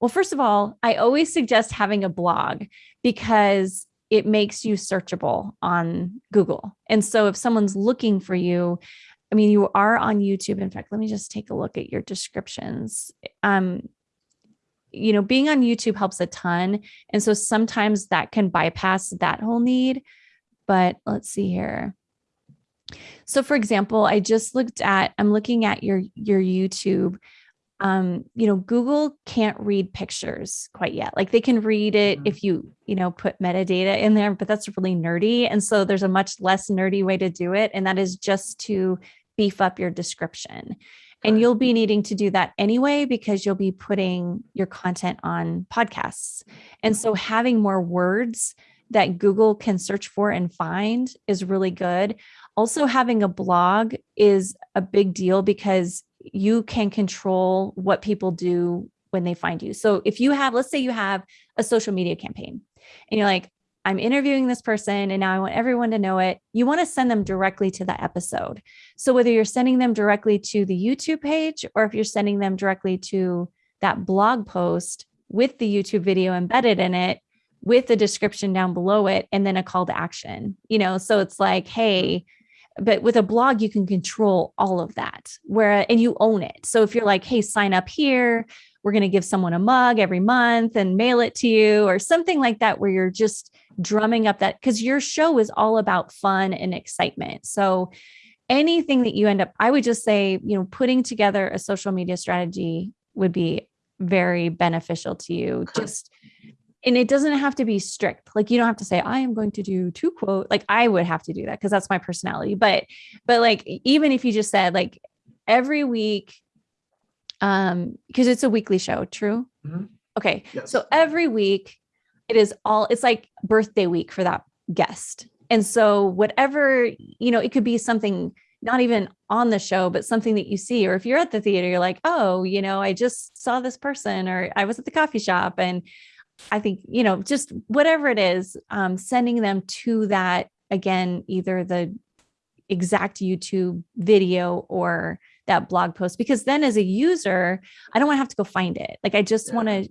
well, first of all, I always suggest having a blog because it makes you searchable on Google. And so if someone's looking for you, I mean, you are on YouTube. In fact, let me just take a look at your descriptions. Um, you know, being on YouTube helps a ton. And so sometimes that can bypass that whole need. But let's see here. So for example, I just looked at, I'm looking at your, your YouTube um, you know, Google can't read pictures quite yet. Like they can read it mm-hmm. if you, you know, put metadata in there, but that's really nerdy. And so there's a much less nerdy way to do it. And that is just to beef up your description. And you'll be needing to do that anyway, because you'll be putting your content on podcasts. And so mm-hmm. having more words that Google can search for and find is really good. Also, having a blog is a big deal because you can control what people do when they find you. So if you have, let's say you have a social media campaign and you're like, I'm interviewing this person and now I want everyone to know it. You want to send them directly to the episode. So whether you're sending them directly to the YouTube page or if you're sending them directly to that blog post with the YouTube video embedded in it, with the description down below it, and then a call to action, you know, so it's like, hey, but with a blog you can control all of that where and you own it so if you're like hey sign up here we're going to give someone a mug every month and mail it to you or something like that where you're just drumming up that because your show is all about fun and excitement. So anything that you end up i would just say you know putting together a social media strategy would be very beneficial to you. Just and it doesn't have to be strict. Like you don't have to say i am going to do two quote like i would have to do that because that's my personality. But but like even if you just said like every week um because it's a weekly show true mm-hmm. okay yes. so every week it is all it's like birthday week for that guest and so whatever you know it could be something not even on the show but something that you see or if you're at the theater you're like oh you know i just saw this person or i was at the coffee shop and I think, you know, just whatever it is, um, sending them to that again, either the exact YouTube video or that blog post, because then as a user, I don't want to have to go find it. Like I just yeah. want to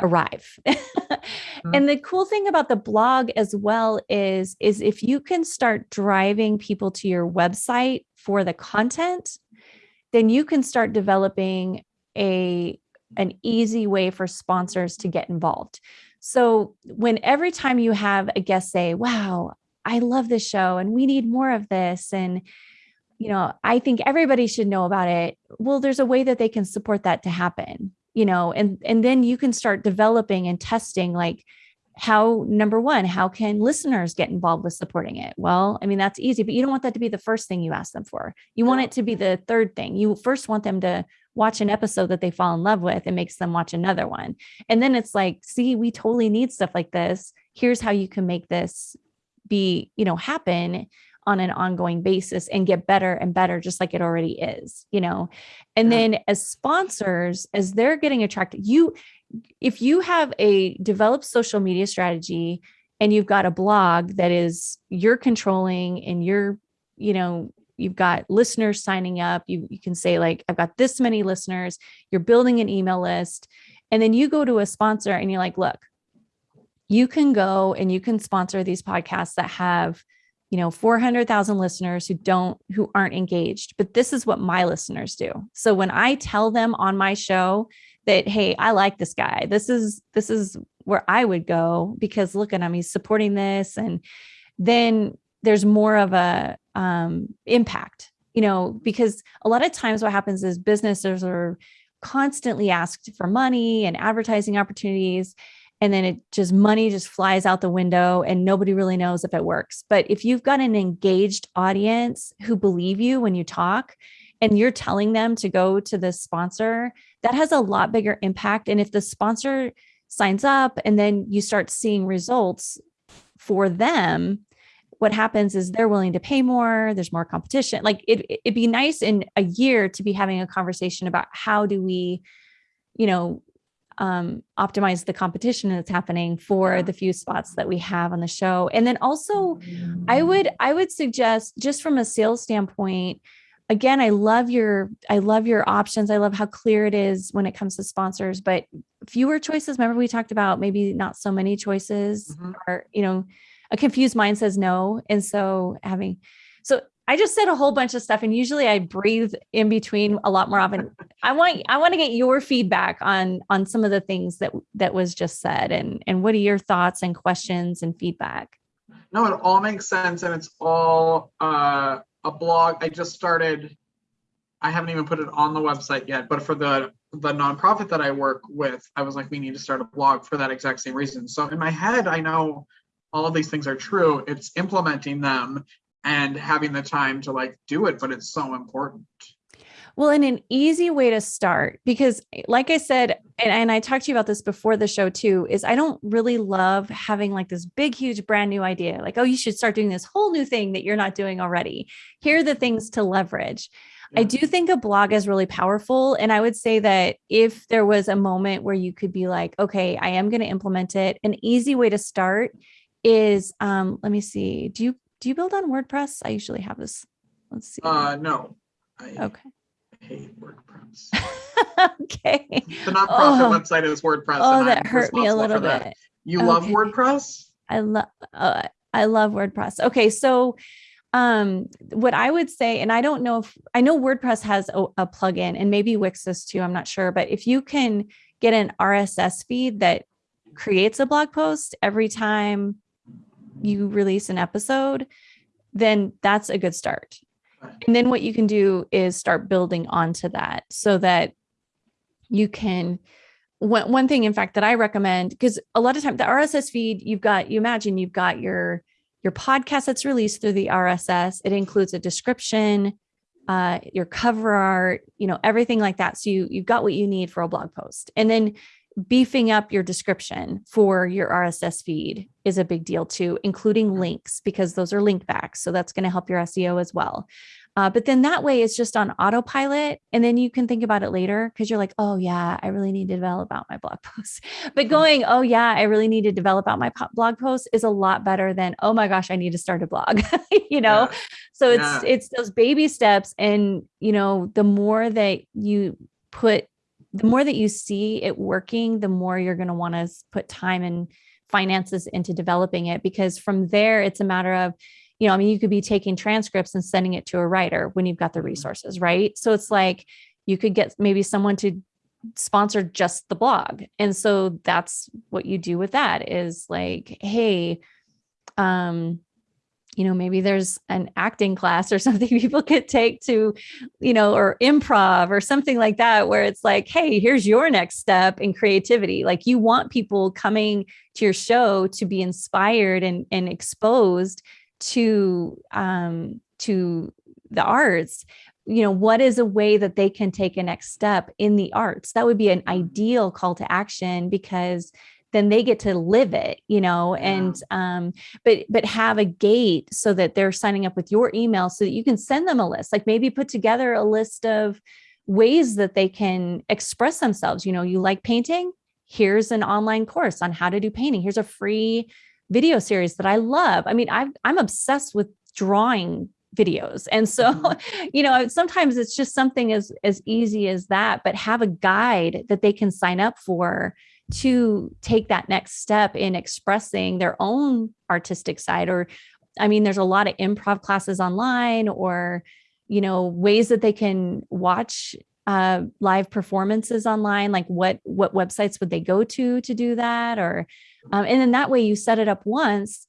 arrive. mm-hmm. And the cool thing about the blog as well is, is if you can start driving people to your website for the content, then you can start developing a an easy way for sponsors to get involved. So when every time you have a guest say, wow, I love this show and we need more of this. And, you know, I think everybody should know about it. Well, there's a way that they can support that to happen, you know, and, and then you can start developing and testing like, how number one how can listeners get involved with supporting it well i mean that's easy but you don't want that to be the first thing you ask them for you want it to be the third thing you first want them to watch an episode that they fall in love with and makes them watch another one. And then it's like, see, we totally need stuff like this. Here's how you can make this be, you know, happen on an ongoing basis and get better and better just like it already is, you know. And yeah. then as sponsors as they're getting attracted, you if you have a developed social media strategy and you've got a blog that is you're controlling and you're you know you've got listeners signing up you, you can say like i've got this many listeners you're building an email list and then you go to a sponsor and you're like look you can go and you can sponsor these podcasts that have you know 400,000 listeners who don't who aren't engaged but this is what my listeners do so when i tell them on my show that hey i like this guy this is this is where I would go because look at him, he's supporting this. And then there's more of a um, impact, you know, because a lot of times what happens is businesses are constantly asked for money and advertising opportunities and then it just money just flies out the window and nobody really knows if it works. But if you've got an engaged audience who believe you when you talk and you're telling them to go to the sponsor, that has a lot bigger impact. And if the sponsor signs up and then you start seeing results for them, what happens is they're willing to pay more there's more competition like it, it'd be nice in a year to be having a conversation about how do we you know um, optimize the competition that's happening for the few spots that we have on the show. And then also, I would I would suggest just from a sales standpoint. Again, I love your I love your options. I love how clear it is when it comes to sponsors, but fewer choices. Remember, we talked about maybe not so many choices, mm-hmm. or you know, a confused mind says no, and so having so I just said a whole bunch of stuff and usually I breathe in between a lot more often. I want I want to get your feedback on on some of the things that that was just said and and what are your thoughts and questions and feedback? No, it all makes sense and it's all uh, a blog. I just started I haven't even put it on the website yet, but for the the nonprofit that I work with, I was like we need to start a blog for that exact same reason. So in my head I know all of these things are true. It's implementing them and having the time to like do it, but it's so important. Well, and an easy way to start, because like I said, and, and, I talked to you about this before the show too, is I don't really love having like this big, huge, brand new idea. Like, oh, you should start doing this whole new thing that you're not doing already. Here are the things to leverage. Yeah. I do think a blog is really powerful. And I would say that if there was a moment where you could be like, okay, I am going to implement it, an easy way to start is um, let me see. Do you do you build on WordPress? I usually have this. Let's see. Uh, no. I okay. hate WordPress. okay. The nonprofit oh. website is WordPress. Oh, that hurt me a little bit. You okay. love WordPress? I love. Uh, I love WordPress. Okay, so um, what I would say, and I don't know if I know WordPress has a, a plugin, and maybe Wix does too. I'm not sure, but if you can get an RSS feed that creates a blog post every time you release an episode, then that's a good start. And then what you can do is start building onto that so that you can one, one thing in fact that I recommend because a lot of time the RSS feed you've got you imagine you've got your your podcast that's released through the RSS it includes a description uh, your cover art you know everything like that. So you you've got what you need for a blog post. And then beefing up your description for your RSS feed is a big deal too, including links because those are link backs. So that's going to help your SEO as well. Uh, but then that way it's just on autopilot. And then you can think about it later because you're like, oh, yeah, I really need to develop out my blog post. But mm-hmm. going, oh, yeah, I really need to develop out my blog post is a lot better than, oh my gosh, I need to start a blog, you know? Yeah. So it's, yeah. it's those baby steps. And, you know, the more that you put the more that you see it working, the more you're going to want to put time and finances into developing it because from there it's a matter of you know i mean you could be taking transcripts and sending it to a writer when you've got the mm-hmm. resources right so it's like you could get maybe someone to sponsor just the blog and so that's what you do with that is like hey um you know maybe there's an acting class or something people could take to you know or improv or something like that where it's like hey here's your next step in creativity. Like you want people coming to your show to be inspired and and exposed to um to the arts. You know what is a way that they can take a next step in the arts? That would be an ideal call to action because then they get to live it you know and um but but have a gate so that they're signing up with your email so that you can send them a list like maybe put together a list of ways that they can express themselves you know you like painting? Here's an online course on how to do painting. Here's a free video series that i love. I mean i i'm obsessed with drawing videos and so mm-hmm. you know sometimes it's just something as as easy as that but have a guide that they can sign up for to take that next step in expressing their own artistic side or i mean there's a lot of improv classes online or you know ways that they can watch uh, live performances online? Like what what websites would they go to to do that? Or um, and then that way you set it up once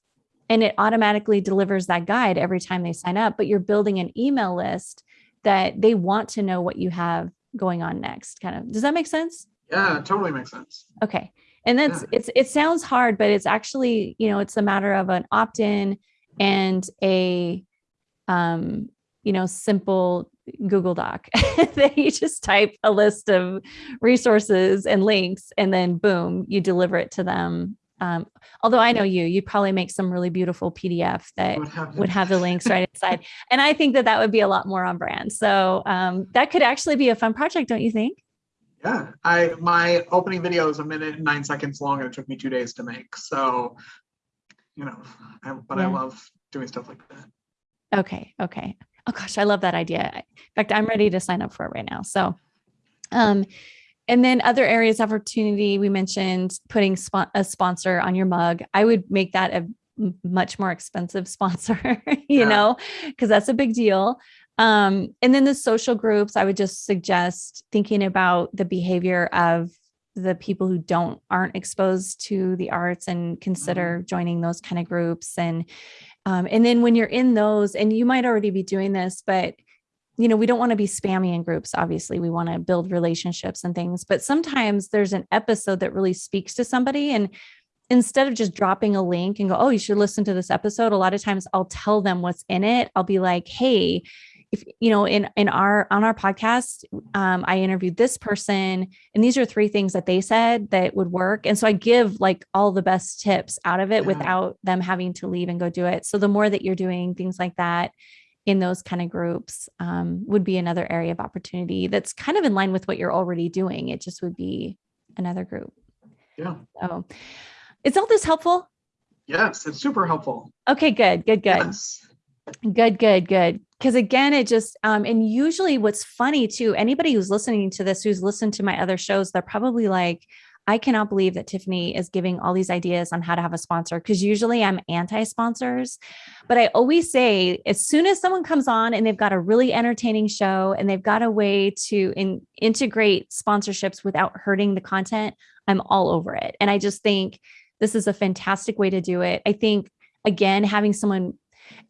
and it automatically delivers that guide every time they sign up. But you're building an email list that they want to know what you have going on next. Kind of does that make sense? Yeah, totally makes sense. Okay. And that's yeah. it's it sounds hard, but it's actually, you know, it's a matter of an opt-in and a um, you know, simple Google Doc that you just type a list of resources and links and then boom, you deliver it to them. Um, although I know you, you'd probably make some really beautiful PDF that would have, would have the links right inside. And I think that that would be a lot more on brand. So um, that could actually be a fun project, don't you think? Yeah, I my opening video is a minute and nine seconds long, and it took me two days to make. So, you know, I, but yeah. I love doing stuff like that. Okay. Okay oh gosh, I love that idea. In fact, I'm ready to sign up for it right now. So, um, and then other areas of opportunity, we mentioned putting sp- a sponsor on your mug. I would make that a much more expensive sponsor, you yeah. know, because that's a big deal. Um, and then the social groups, I would just suggest thinking about the behavior of the people who don't aren't exposed to the arts and consider mm-hmm. joining those kind of groups and um, and then when you're in those, and you might already be doing this, but you know, we don't want to be spammy in groups. Obviously, we want to build relationships and things. But sometimes there's an episode that really speaks to somebody. And instead of just dropping a link and go, oh, you should listen to this episode, a lot of times I'll tell them what's in it. I'll be like, hey, if you know in in our on our podcast um, i interviewed this person and these are three things that they said that would work. And so i give like all the best tips out of it without them having to leave and go do it. So the more that you're doing things like that in those kind of groups um, would be another area of opportunity that's kind of in line with what you're already doing. It just would be another group. Yeah. So is all this helpful? Yes it's super helpful. Okay good good good. Yes. Good, good, good. Because again, it just, um, and usually what's funny too, anybody who's listening to this, who's listened to my other shows, they're probably like, I cannot believe that Tiffany is giving all these ideas on how to have a sponsor because usually I'm anti sponsors. But I always say, as soon as someone comes on and they've got a really entertaining show and they've got a way to in, integrate sponsorships without hurting the content, I'm all over it. And I just think this is a fantastic way to do it. I think, again, having someone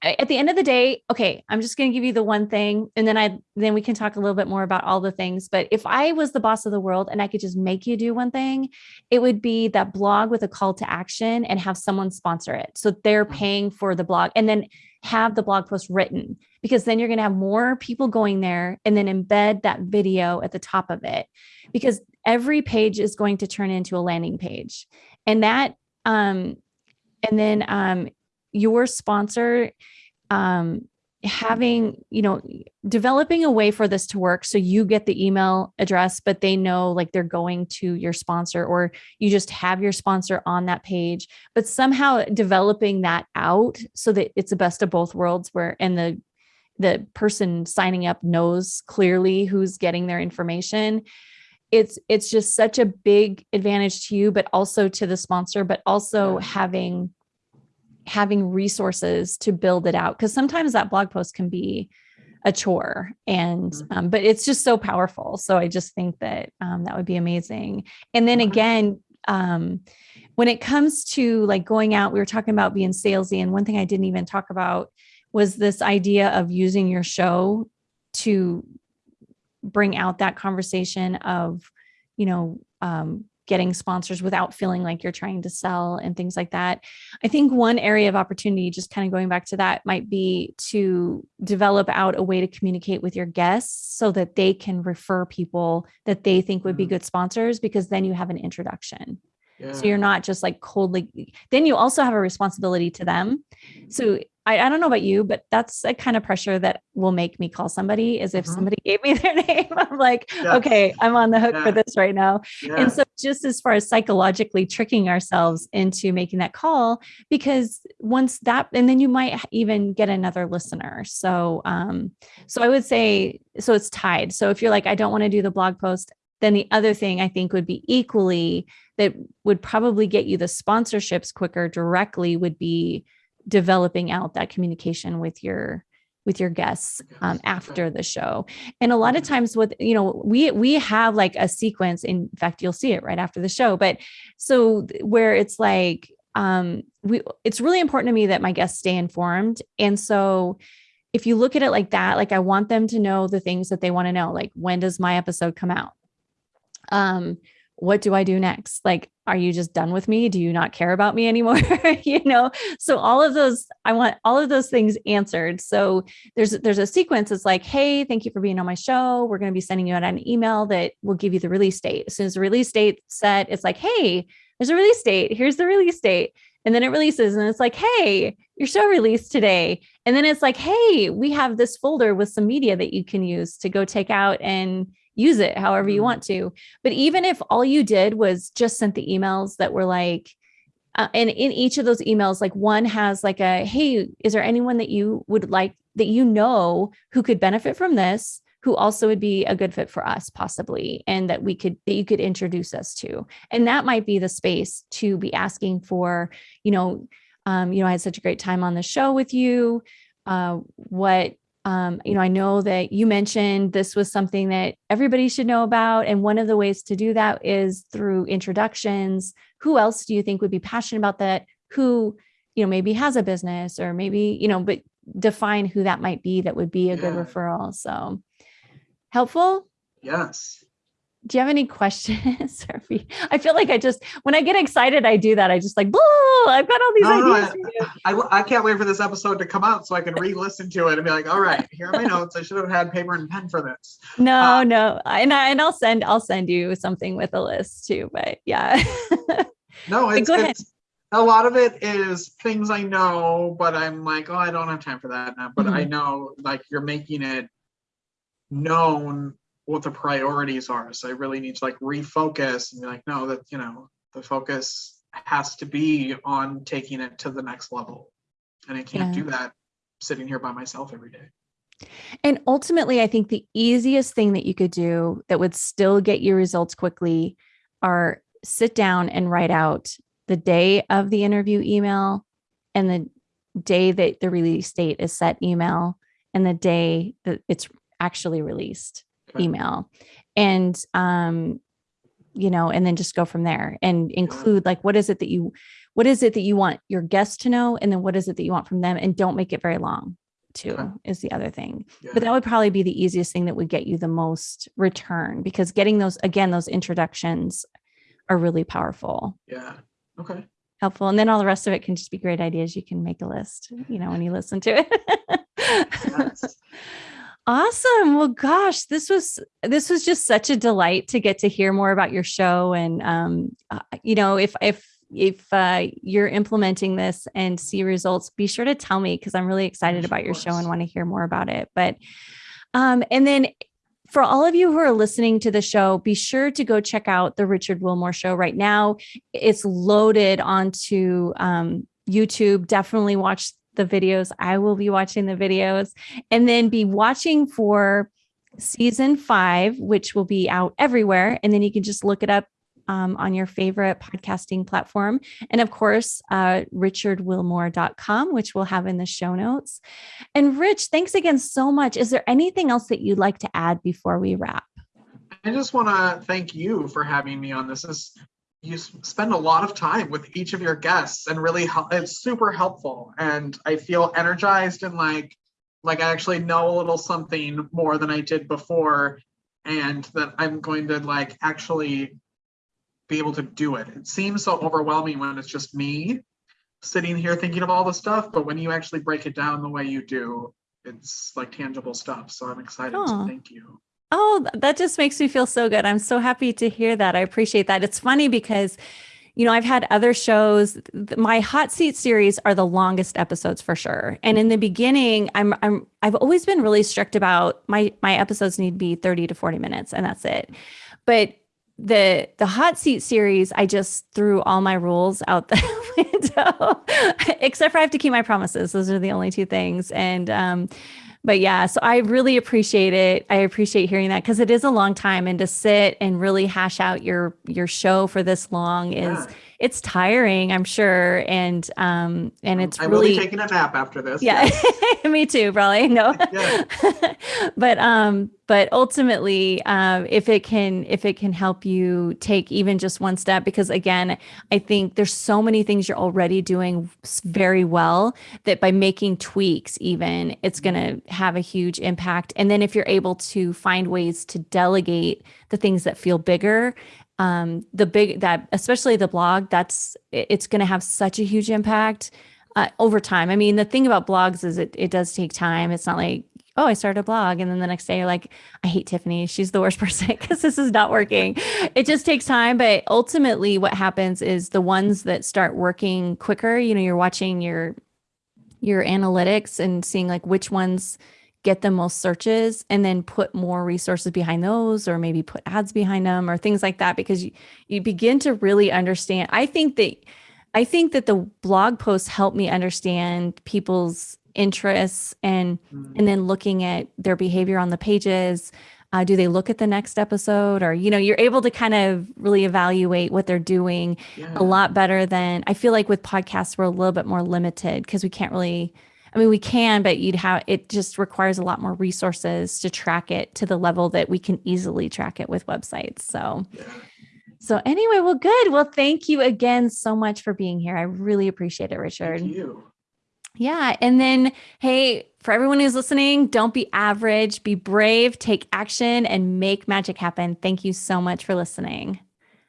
at the end of the day, okay, I'm just going to give you the one thing and then I then we can talk a little bit more about all the things, but if I was the boss of the world and I could just make you do one thing, it would be that blog with a call to action and have someone sponsor it. So they're mm. paying for the blog and then have the blog post written because then you're going to have more people going there and then embed that video at the top of it because every page is going to turn into a landing page. And that um and then um your sponsor um, having you know developing a way for this to work so you get the email address but they know like they're going to your sponsor or you just have your sponsor on that page but somehow developing that out so that it's the best of both worlds where and the the person signing up knows clearly who's getting their information. It's it's just such a big advantage to you but also to the sponsor but also having having resources to build it out because sometimes that blog post can be a chore and mm-hmm. um, but it's just so powerful. So i just think that um, that would be amazing. And then again um, when it comes to like going out we were talking about being salesy and one thing i didn't even talk about was this idea of using your show to bring out that conversation of you know um, getting sponsors without feeling like you're trying to sell and things like that. I think one area of opportunity, just kind of going back to that, might be to develop out a way to communicate with your guests so that they can refer people that they think would be mm-hmm. good sponsors because then you have an introduction. Yeah. So you're not just like coldly, then you also have a responsibility to them. So I, I don't know about you, but that's a kind of pressure that will make me call somebody is if mm-hmm. somebody gave me their name. I'm like, yes. okay, I'm on the hook yeah. for this right now. Yeah. And so just as far as psychologically tricking ourselves into making that call, because once that, and then you might even get another listener. So, um, so I would say, so it's tied. So if you're like, I don't want to do the blog post, then the other thing I think would be equally that would probably get you the sponsorships quicker directly would be developing out that communication with your with your guests um, after the show. And a lot of times with you know we we have like a sequence in fact you'll see it right after the show but so where it's like um we it's really important to me that my guests stay informed. And so if you look at it like that like i want them to know the things that they want to know like when does my episode come out? Um what do I do next? Like, are you just done with me? Do you not care about me anymore? you know, so all of those, I want all of those things answered. So there's there's a sequence. It's like, hey, thank you for being on my show. We're going to be sending you out an email that will give you the release date. As soon as the release date set, it's like, hey, there's a release date. Here's the release date. And then it releases and it's like, hey, your show released today. And then it's like, hey, we have this folder with some media that you can use to go take out and use it however you mm-hmm. want to. But even if all you did was just sent the emails that were like, uh, and in each of those emails, like one has like a, hey, is there anyone that you would like that you know who could benefit from this? who also would be a good fit for us possibly and that we could that you could introduce us to and that might be the space to be asking for you know um, you know i had such a great time on the show with you uh, what um, you know, I know that you mentioned this was something that everybody should know about. And one of the ways to do that is through introductions. Who else do you think would be passionate about that? Who, you know, maybe has a business or maybe, you know, but define who that might be that would be a yeah. good referral. So helpful? Yes do you have any questions? I feel like I just, when I get excited, I do that. I just like, boo, I've got all these no, ideas. No, I, I, I, can't wait for this episode to come out so I can re-listen to it and be like, all right, here are my notes. I should have had paper and pen for this. No, uh, no. And I, and I'll send, I'll send you something with a list too, but yeah. no, it's, it's, a lot of it is things I know, but I'm like, oh, I don't have time for that now. But mm-hmm. I know like you're making it known what the priorities are. So I really need to like refocus and be like, no, that you know, the focus has to be on taking it to the next level. And I can't yeah. do that sitting here by myself every day. And ultimately, I think the easiest thing that you could do that would still get you results quickly are sit down and write out the day of the interview email and the day that the release date is set email and the day that it's actually released okay. email and um you know and then just go from there and include like what is it that you what is it that you want your guests to know? And then what is it that you want from them? And don't make it very long too okay. is the other thing. Yeah. but that would probably be the easiest thing that would get you the most return because getting those again those introductions are really powerful. Yeah. Okay. Helpful. And then all the rest of it can just be great ideas. You can make a list you know when you listen to it. Yes. Awesome. Well, gosh, this was this was just such a delight to get to hear more about your show. And um, uh, you know, if if if uh, you're implementing this and see results, be sure to tell me because I'm really excited about your show and want to hear more about it. But um, and then for all of you who are listening to the show, be sure to go check out the Richard Wilmore show right now. It's loaded onto um, YouTube. Definitely watch the videos. I will be watching the videos and then be watching for season five, which will be out everywhere. And then you can just look it up um, on your favorite podcasting platform. And of course, uh, richardwilmore.com, which we'll have in the show notes. And Rich, thanks again so much. Is there anything else that you'd like to add before we wrap? I just want to thank you for having me on this. This you spend a lot of time with each of your guests and really it's super helpful. And i feel energized and like like i actually know a little something more than i did before and that i'm going to like actually be able to do it. It seems so overwhelming when it's just me sitting here thinking of all the stuff but when you actually break it down the way you do it's like tangible stuff. So i'm excited oh. so thank you Oh, that just makes me feel so good. I'm so happy to hear that. I appreciate that. It's funny because you know, I've had other shows. My hot seat series are the longest episodes for sure. And in the beginning, I'm I'm I've always been really strict about my my episodes need to be 30 to 40 minutes and that's it. But the the hot seat series, I just threw all my rules out the window, except for I have to keep my promises. Those are the only two things. And um but yeah, so I really appreciate it. I appreciate hearing that because it is a long time and to sit and really hash out your your show for this long is yeah. It's tiring, I'm sure. And, um, and it's I really taking a nap after this. yeah, me too, probably. No. Yeah. but um, but ultimately, um, if it can if it can help you take even just one step, because again, I think there's so many things you're already doing very well that by making tweaks, even it's gonna have a huge impact. And then if you're able to find ways to delegate the things that feel bigger, um, the big that especially the blog, that's it's gonna have such a huge impact uh, over time. I mean, the thing about blogs is it it does take time. It's not like oh, I started a blog, and then the next day you're like, I hate Tiffany. She's the worst person because this is not working. It just takes time, but ultimately, what happens is the ones that start working quicker. You know, you're watching your your analytics and seeing like which ones get the most searches and then put more resources behind those or maybe put ads behind them or things like that because you, you begin to really understand i think that I think that the blog posts help me understand people's interests and Mm. and then looking at their behavior on the pages. Uh, do they look at the next episode or you know you're able to kind of really evaluate what they're doing Yeah. a lot better than I feel like with podcasts we're a little bit more limited because we can't really I mean we can but you'd have it just requires a lot more resources to track it to the level that we can easily track it with websites. So so anyway, well, good. Well, thank you again so much for being here. I really appreciate it, Richard. Thank you. Yeah. And then, hey, for everyone who's listening, don't be average, be brave, take action, and make magic happen. Thank you so much for listening.